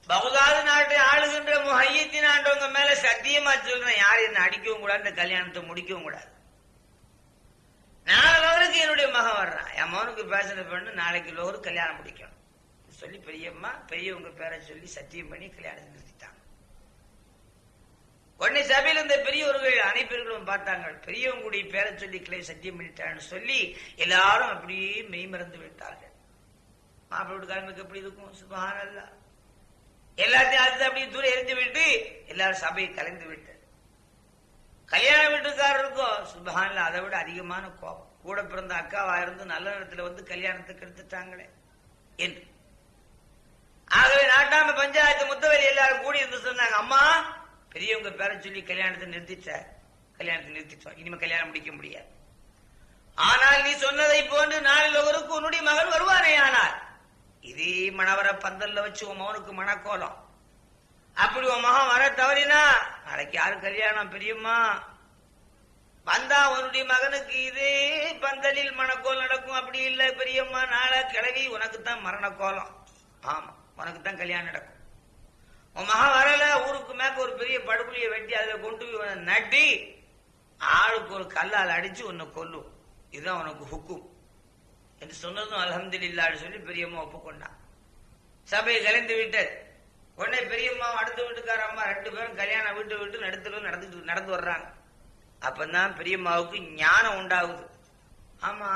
பகுதாது நாட்டை ஆளுகின்ற முஹையத்தின் ஆண்டவங்க மேல சத்தியமா சொல்றேன். யார் என்ன அடிக்கவும் கூடாது இந்த கல்யாணத்தை முடிக்கவும் கூடாது. நாலு லோகருக்கு என்னுடைய மகன் வர்றான். என் மகனுக்கு பேசின பெண்ணு நாளைக்கு லோகருக்கு கல்யாணம் முடிக்கணும். சொல்லி பெரியம்மா பெரியவங்க பேரை சொல்லி சத்தியம் பண்ணி கல்யாணம் நிறுத்திட்டாங்க உடனே சபையில் இருந்த பெரியவர்கள் அனைப்பர்களும் பார்த்தாங்க பெரியவங்களுடைய பேரை சொல்லி கிளை சத்தியம் பண்ணிட்டான்னு சொல்லி எல்லாரும் அப்படியே மெய்மறந்து விட்டார்கள். மாப்பிள்ளை வீட்டுக்காரங்களுக்கு எப்படி இருக்கும்? சுபஹானல்லாஹ் எல்லாத்தையும் அடுத்து அப்படியே தூரம் எரிஞ்சு விட்டு எல்லாரும் சபையை கலைந்து விட்டது கல்யாண வீட்டுக்காரருக்கும் சுபஹான்ல அதை விட அதிகமான கோபம். கூட பிறந்த அக்காவா இருந்து நல்ல நேரத்துல வந்து கல்யாணத்துக்கு எடுத்துட்டாங்களே என்று. ஆகவே நாட்டாம பஞ்சாயத்து முத்தவரி எல்லாரும் கூடி இருந்து சொன்னாங்க அம்மா பெரியவங்க பேரை சொல்லி கல்யாணத்தை நிறுத்திட்ட கல்யாணத்தை நிறுத்திட்டோம். இனிமே கல்யாணம் முடிக்க முடியாது. ஆனால் நீ சொன்னதை போன்று நாளில் ஒருவருக்கு உன்னுடைய மகள் வருவானே ஆனால் இதே மணவர பந்தல்ல வச்சு உன் மகனுக்கு மணக்கோலம். அப்படி உன் மகன் வர தவறினா நாளைக்கு யாரு கல்யாணம் பெரியம்மா? வந்தா உன்னுடைய மகனுக்கு இதே பந்தலில் மணக்கோல் நடக்கும். அப்படி இல்லை பெரியம்மா நாளை கிளவி உனக்கு தான் மரண கோலம் ஆமா உனக்கு தான் கல்யாணம் நடக்கும். உன் மகன் வரல ஊருக்கு மேக்க ஒரு பெரிய படுகுழியை வெட்டி அதுல கொண்டு போய் நட்டி ஆளுக்கு ஒரு கல்லால் அடிச்சு உன்னை கொல்லும். இதுதான் உனக்கு ஹுக்கும். என்று சொன்னதும் அல்ஹம்துலில்லாஹ்னு சொல்லி பெரியம்மா ஒப்புக்கொண்டான் சபையை கலைந்து விட்டது. உடனே பெரியம்மா அடுத்த வீட்டுக்கார அம்மா ரெண்டு பேரும் கல்யாணம் வீட்டு விட்டு நடத்துல நடந்து நடந்து வர்றாங்க. அப்பதான் பெரியம்மாவுக்கு ஞானம் உண்டாகுது. ஆமா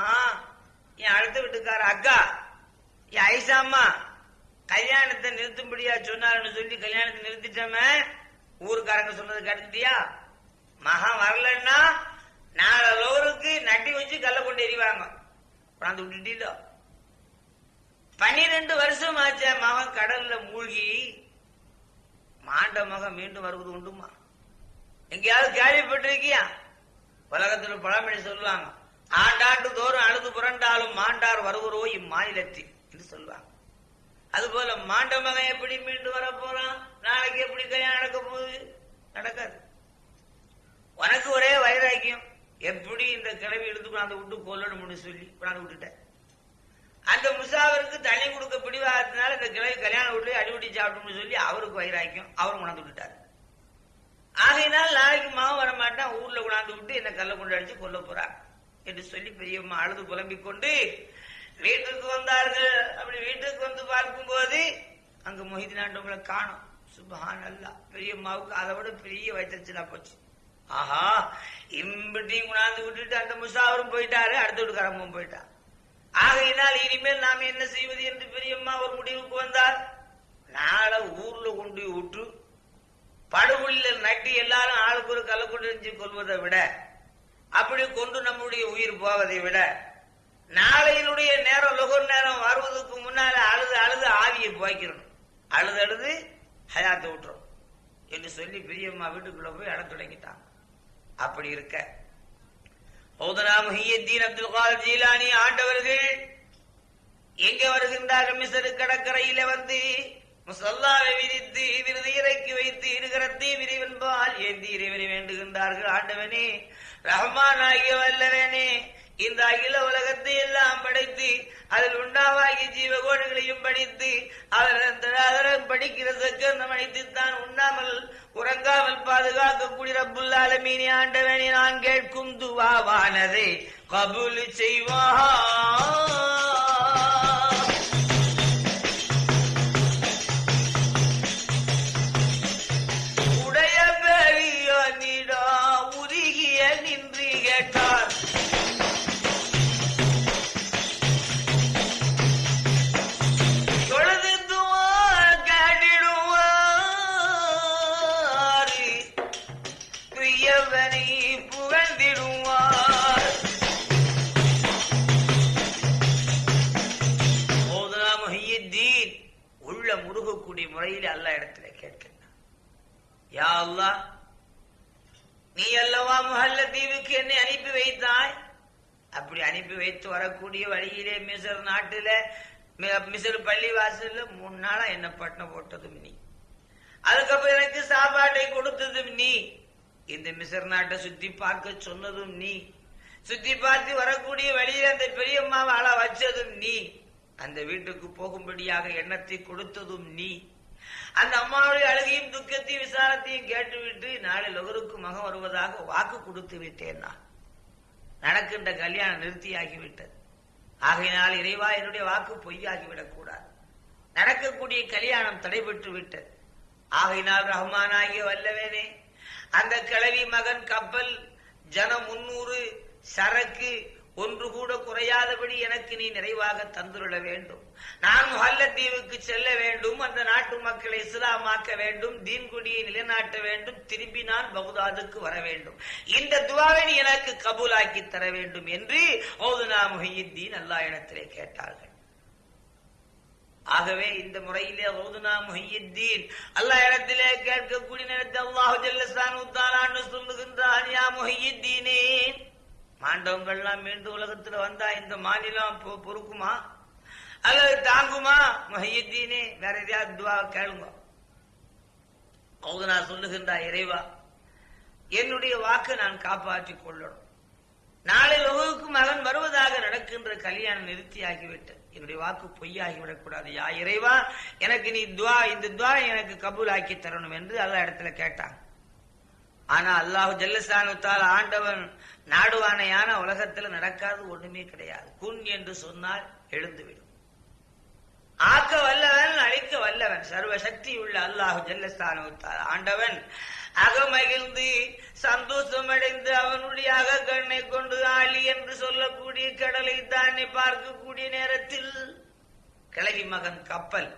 என் அடுத்த வீட்டுக்கார அக்கா என் ஐசா அம்மா கல்யாணத்தை நிறுத்தும்படியா சொன்னாருன்னு சொல்லி கல்யாணத்தை நிறுத்திட்டோமே? ஊருக்காரங்க சொன்னது கடுத்துட்டியா மகன் வரலன்னா நாலோருக்கு நட்டி வச்சு கல்ல கொண்டு எறிவாங்க. கொண்டாந்து விட்டுட்டீங்களோ? பன்னிரெண்டு வருஷம் ஆச்ச மகன் கடல்ல மூழ்கி. மாண்ட மகன் மீண்டும் வருவது உண்டுமா? எங்கேயாவது கேள்விப்பட்டிருக்கியா? உலகத்துல பழமொழி சொல்லுவாங்க ஆண்டாண்டு தோறும் அழுது புரண்டாலும் மாண்டார் வருவரோ இம்மாநிலத்தில் என்று சொல்லுவாங்க. அதுபோல மாண்ட மகன் எப்படி மீண்டு வர போறான் நாளைக்கு எப்படி கல்யாணம் நடக்க போகுது? நடக்காது. உனக்கு ஒரே வைராக்கியம். எப்படி இந்த கிளவி எடுத்து கொண்டாந்து விட்டு கொல்லணும்னு சொல்லி கொண்டாந்து விட்டுட்டேன். அந்த முசாவருக்கு தண்ணி கொடுக்க பிடிவாதத்தினால இந்த கிளவி கல்யாணம் விட்டு அடிபடி சாப்பிட்டோம்னு சொல்லி அவருக்கு வைராக்கியம். அவரும் கொண்டாந்து விட்டுட்டாரு ஆகையினால் நாளைக்கு மாவன் வர மாட்டான் ஊர்ல கொண்டாந்து விட்டு என்ன கல்ல கொண்டு அடிச்சு கொல்ல போறான் என்று சொல்லி பெரியம்மா அழுது புலம்பிக் கொண்டு வீட்டுக்கு வந்தார்கள். அப்படி வீட்டுக்கு வந்து பார்க்கும்போது அங்க மொஹிதீன் காணும். சுபஹான் அல்லா பெரியம்மாவுக்கு அதை விட பெரிய வயிற்றுச்சலா போச்சு. ஆஹா இம்பிட்டையும் உணாந்து விட்டுட்டு அந்த முசாவரும் போயிட்டாரு அடுத்த வீட்டுக்காரமும் போயிட்டான் ஆகையினால் இனிமேல் நாம் என்ன செய்வது என்று பெரியம்மா ஒரு முடிவுக்கு வந்தார். நாளை ஊர்ல கொண்டு போய் விட்டு படுகொலில நட்டி எல்லாரும் ஆளுக்கு ஒரு கல்ல கொண்டு கொள்வதை விட அப்படி கொண்டு நம்முடைய உயிர் போவதை விட நாளையினுடைய நேரம் லொகர் நேரம் வருவதற்கு முன்னால அழுது அழுது ஆவியை போய்க்கிறணும் அழுது அழுது ஹயாத்து விட்டுரும். என்று சொல்லி பெரியம்மா வீட்டுக்குள்ள போய் அழ தொடங்கிட்டாங்க. அப்படி இருக்க. ஓதனா முஹியத்தீன் அப்துல் கால் ஜீலானி ஆண்டவர்கள் எங்க வருகின்றார்கள்? மிசரு கடற்கரையில வந்து முசல்லாவை விரித்து விருது இறக்கி வைத்து இருகரத்தை விரிவென்பால் ஏந்தி இறைவனை வேண்டுகின்றார்கள். ஆண்டவனே ரஹ்மான் ஆகிய வல்லவனே இந்த அகில உலகத்தை எல்லாம் படைத்து அதில் உண்டாவாகிய ஜீவகோடுகளையும் படித்து அவர் படிக்கிற சக்கரம் அனைத்து தான் உண்ணாமல் உறங்காமல் பாதுகாக்கக்கூடிய ரப்புல் ஆலமீனி ஆண்டவனே நான் கேட்கும் துவாவானதை கபூல் செய்வா வாசல்ல நாளா என்ன பண்ண போட்டதும் நீ. அதுக்கப்புறம் எனக்கு சாப்பாட்டை கொடுத்ததும் நீ. இந்த மிசர் நாட்டை சுத்தி பார்க்க சொன்னதும் நீ. சுத்தி பார்த்து வரக்கூடிய வழியில் அந்த பெரியம்மாவை ஆள வச்சதும் நீ. அந்த வீட்டுக்கு போகும்படியாக எண்ணத்தை கொடுத்ததும் நீ. அந்த அம்மாவுடைய அழுகையும் துக்கத்தையும் விசாரத்தையும் கேட்டுவிட்டு நாளை லொகருக்கு மகம் வருவதாக வாக்கு கொடுத்து விட்டேன் நான். நடக்கின்ற கல்யாணம் நிறுத்தியாகிவிட்டது. ஆகையினால் இறைவா என்னுடைய வாக்கு பொய்யாகிவிடக் கூடாது நடக்கக்கூடிய கல்யாணம் தடைபெற்று விட்டது. ஆகையினால் ரஹ்மானாகிய வல்லவேனே அந்த கிளவி மகன் கப்பல் ஜன முன்னூறு சரக்கு ஒன்று கூட குறையாதபடி எனக்கு நீ நிறைவாக தந்துள்ள வேண்டும். நான் முஹல்லத்தீவுக்கு செல்ல வேண்டும் அந்த நாட்டு மக்களை இஸ்லாமாக்க வேண்டும் தீன்குடியை நிலைநாட்ட வேண்டும் திரும்பி நான் பகுதாதுக்கு வர வேண்டும். இந்த துவாவை எனக்கு கபூலாக்கி தர வேண்டும் என்று ஓதுனா முஹியுத்தீன் அல்லா இடத்திலே கேட்டார்கள். ஆகவே இந்த முறையிலே ஓதுனா முஹியுத்தீன். அல்லாஹ் இடத்திலே கேட்கக்கூடிய நேரத்தில் அல்லாஹு ஜல்லசானு தாலான்னு சொல்லுகின்றான் யா முஹியுத்தீனே மாண்டவங்கள்லாம் மீண்டும் உலகத்துல வந்தா இந்த மாநிலம் பொ- பொறுக்குமா? அல்லது தாங்குமா? முஹியுத்தீனே வேற எதையாவது துவா கேளுங்க. ஓதுனா சொல்லுகின்றா இறைவா என்னுடைய வாக்கை நான் காப்பாற்றிக் கொள்ளணும். நாளை லோகுக்கு மகன் வருவதாக நடக்கின்ற கல்யாணம் நிறுத்தியாகிவிட்டது. என்னுடைய வாக்கு பொய்யாகி விடக்கூடாது யா இறைவா எனக்கு நீ துவா இந்த துவா எனக்கு கபூல் ஆக்கி தரணும் என்று அல்ல இடத்துல கேட்டான். ஆனா அல்லாஹு ஜல்லசானுத்தால் ஆண்டவன் நாடுவானையான உலகத்துல நடக்காது ஒண்ணுமே கிடையாது. குன் என்று சொன்னால் எழுந்துவிடும். ஆக்க வல்லவன் அழிக்க வல்லவன் சர்வ சக்தி உள்ள அல்லாஹு ஜல்லஸ்தானுத்தால் ஆண்டவன் அகமகிழ்ந்து சந்தோஷமடைந்து அவனுடைய அகக்கண்ணை கொண்டு ஆளி என்று சொல்லக்கூடிய கடலை தானே பார்க்கக்கூடிய நேரத்தில் கிளவி மகன் கப்பல்.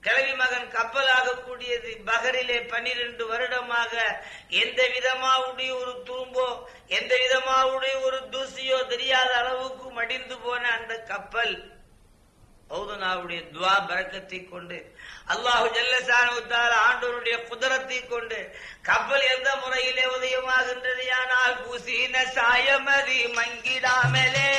கிழவி மகன் கப்பல் ஆகக்கூடியது பகரிலே பன்னிரண்டு வருடமாக எந்த விதமாவுடைய ஒரு துரும்போ எந்த விதமாவுடைய ஒரு தூசியோ தெரியாத அளவுக்கு மடிந்து போன அந்த கப்பல். பௌதனாவுடைய துவா பறக்கத்தை கொண்டு அல்லாஹு ஜல்லசானுத்தால் ஆண்டோருடைய குதிரத்தை கொண்டு கப்பல் எந்த முறையிலே உதயமாகின்றது? ஆனால் பூசின சாயமதி மங்கிடாமலே.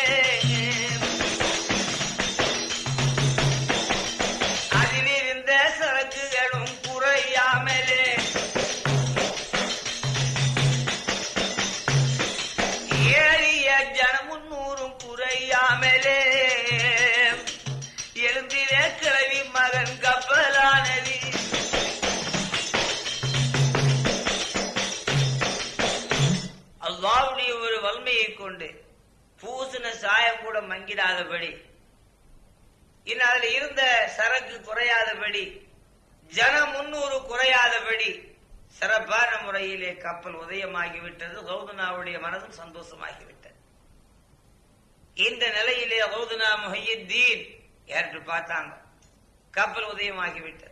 சாயம் கூட மங்கிடாதபடி. இன்னும் அதுல இருந்த சரக்கு குறையாதபடி ஜனம் முன்னூறு குறையாதபடி சிறப்பான முறையிலே கப்பல் உதயமாகிவிட்டது. கௌதனாவுடைய மனதும் சந்தோஷமாகிவிட்டது. இந்த நிலையிலே கௌதனா முஹையத்தீன் ஏற்று பார்த்தாங்க? கப்பல் உதயமாகிவிட்டது.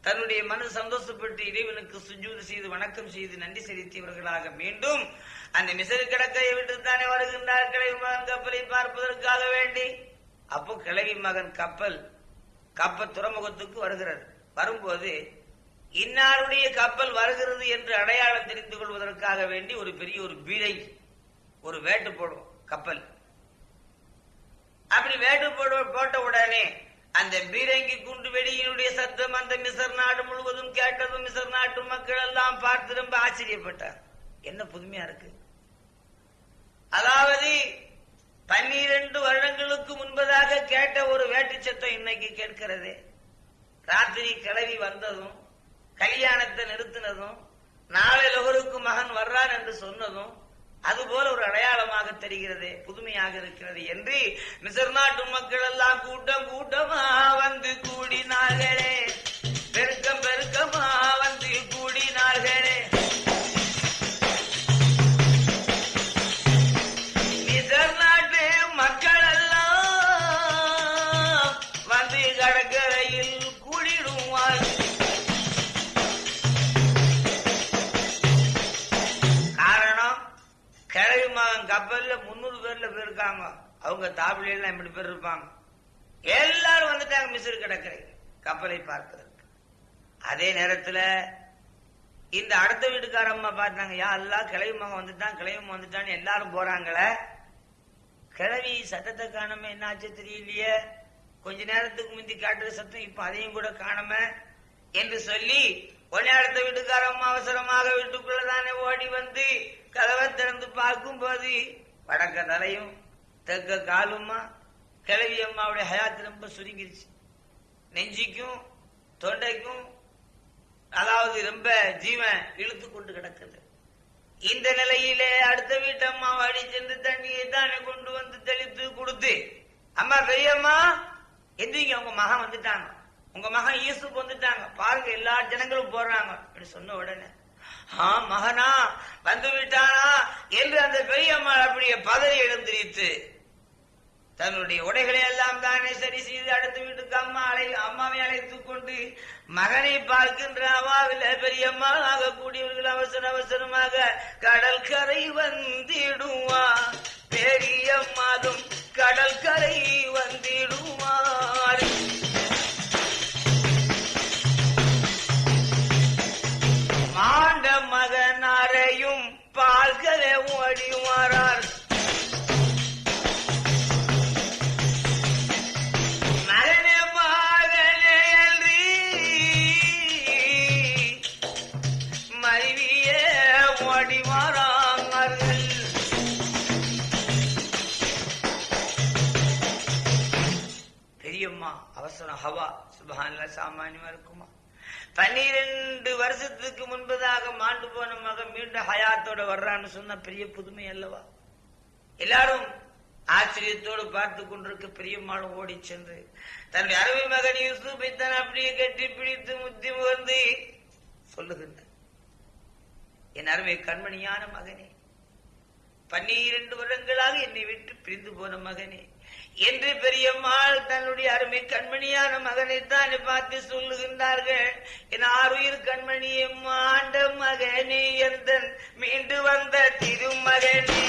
தன்னுடைய மனு சந்தோஷப்பட்டு இறைவனுக்கு சுஜூது செய்து வணக்கம் செய்து நன்றி செலுத்தியவர்களாக மீண்டும் அந்த மிசரு கடற்கரையை விட்டு தானே வருகின்றார் கிழவி மகன் கப்பலை பார்ப்பதற்காக வேண்டி? அப்போ கிழவி மகன் கப்பல் கப்பல் துறைமுகத்துக்கு வருகிறது. வரும்போது இன்னாருடைய கப்பல் வருகிறது என்று அடையாளம் தெரிந்து கொள்வதற்காக வேண்டி ஒரு பெரிய ஒரு பீடை ஒரு வேட்டு போடும் கப்பல். அப்படி வேட்டு போட போட்ட உடனே அந்த பீரங்கி குண்டு வெடியினுடைய சத்தம் அந்த மிசர் நாடு முழுவதும் கேட்டதும் மிசர் நாட்டு மக்கள் எல்லாம் பார்த்து ரொம்ப ஆச்சரியப்பட்டார். என்ன புதுமையா இருக்கு? அதாவது பன்னிரண்டு வருடங்களுக்கு முன்பதாக கேட்ட ஒரு வேட்டு சத்தம் இன்னைக்கு கேட்கிறது. ராத்திரி கிளவி வந்ததும் கல்யாணத்தை நிறுத்தினதும் நாளை லொகருக்கு மகன் வர்றான் என்று சொன்னதும் அதுபோல ஒரு அடையாளமாக தெரிகிறது புதுமையாக இருக்கிறது என்று மிசர் நாட்டு மக்கள் எல்லாம் கூட்டம் கூட்டமா வந்து கூடினார்களே. பெருக்கம் பெருக்கமா வந்து கூடினார்களே. கப்பல்ல முன்னூறு பேர்ல போயிருக்காங்க அவங்க தாபிலாம் எல்லாம் எப்படி பேர் இருப்பாங்க. எல்லாரும் வந்துட்டாங்க மிசிறு கடற்கரை கப்பலை பார்ப்பதற்கு. அதே நேரத்துல இந்த அடுத்த வீட்டுக்கார அம்மா பார்த்தாங்க யா எல்லாம் கிளவி மகன் வந்துட்டான் கிளவி மகன் வந்துட்டான்னு எல்லாரும் போறாங்களே. கிழவி சத்தத்தை காணாம என்னாச்சு தெரியலையே. கொஞ்ச நேரத்துக்கு முந்தி காட்டுற சத்தம் இப்ப அதையும் கூட காணாம. என்று சொல்லி உடனே அடுத்த வீட்டுக்காரம் அவசரமாக வீட்டுக்குள்ளதானே ஓடி வந்து கதவை திறந்து பார்க்கும் போது வடக்க தலையும் தெற்க காலுமா? கிழவி அம்மாவுடைய ஹயாத்து ரொம்ப சுருங்கிருச்சு. நெஞ்சிக்கும் தொண்டைக்கும் அதாவது ரொம்ப ஜீவன் இழுத்து கொண்டு கிடக்குது. இந்த நிலையிலே அடுத்த வீட்டு அம்மா வாடி சென்று தண்ணியை தானே கொண்டு வந்து தெளித்து கொடுத்து அம்மா பெரியம்மா! எந்திரிங்க உங்க மகன் வந்துட்டாங்க. உங்க மகன் ஈசுக்கு வந்துட்டாங்க. பாருங்க எல்லா ஜனங்களும் போடுறாங்க அப்படி சொன்ன உடனே ஆ மகனா வந்து விட்டானா என்று அந்த பெரியம்மா அப்படியே பதறி எழுந்திரித்து தன்னுடைய உடைகளை எல்லாம் தானே சரி செய்து அடுத்த வீட்டுக்கு அம்மா அழை அம்மாவை அழைத்துக் கொண்டு மகனை பார்க்கின்ற அவாவில பெரியம்மா ஆகக்கூடியவர்கள் அவசர அவசரமாக கடல் கரை வந்திடுவா பெரியம்மாதும் கடல் கரை வந்திடுவார் மாண்ட மகனாரையும் பால்களை ஓடிவாரார் மகனே மகனே என்று மனைவியே ஓடி வராங்கள் பெரியம்மா அவசரம் ஹவா சுபஹான்ல சாமானியமா இருக்குமா? பன்னிரெண்டு வருஷத்துக்கு முன்பதாக மாண்டு போன மகன் மீண்டும் ஹயாத்தோட வர்றான்னு சொன்னா பெரிய புதுமை அல்லவா? எல்லாரும் ஆச்சரியத்தோடு பார்த்து கொண்டிருக்க பெரியம்மாளும் ஓடி சென்று தன்னுடைய அருமை மகன் யூசுஃபை தான் அப்படியே கட்டி பிடித்து முத்தி முகர்ந்து சொல்லுகின்ற என் அருமை கண்மணியான மகனே பன்னிரண்டு வருடங்களாக என்னை விட்டு பிரிந்து போன மகனே என்று பெரியம்மாள் தன்னுடைய அருமை கண்மணியான மகனை தான் பார்த்து சொல்லுகின்றார்கள். என் ஆறுயிர் கண்மணியும் மாண்ட மகனே எந்தன் மீண்டு வந்த திருமகனே.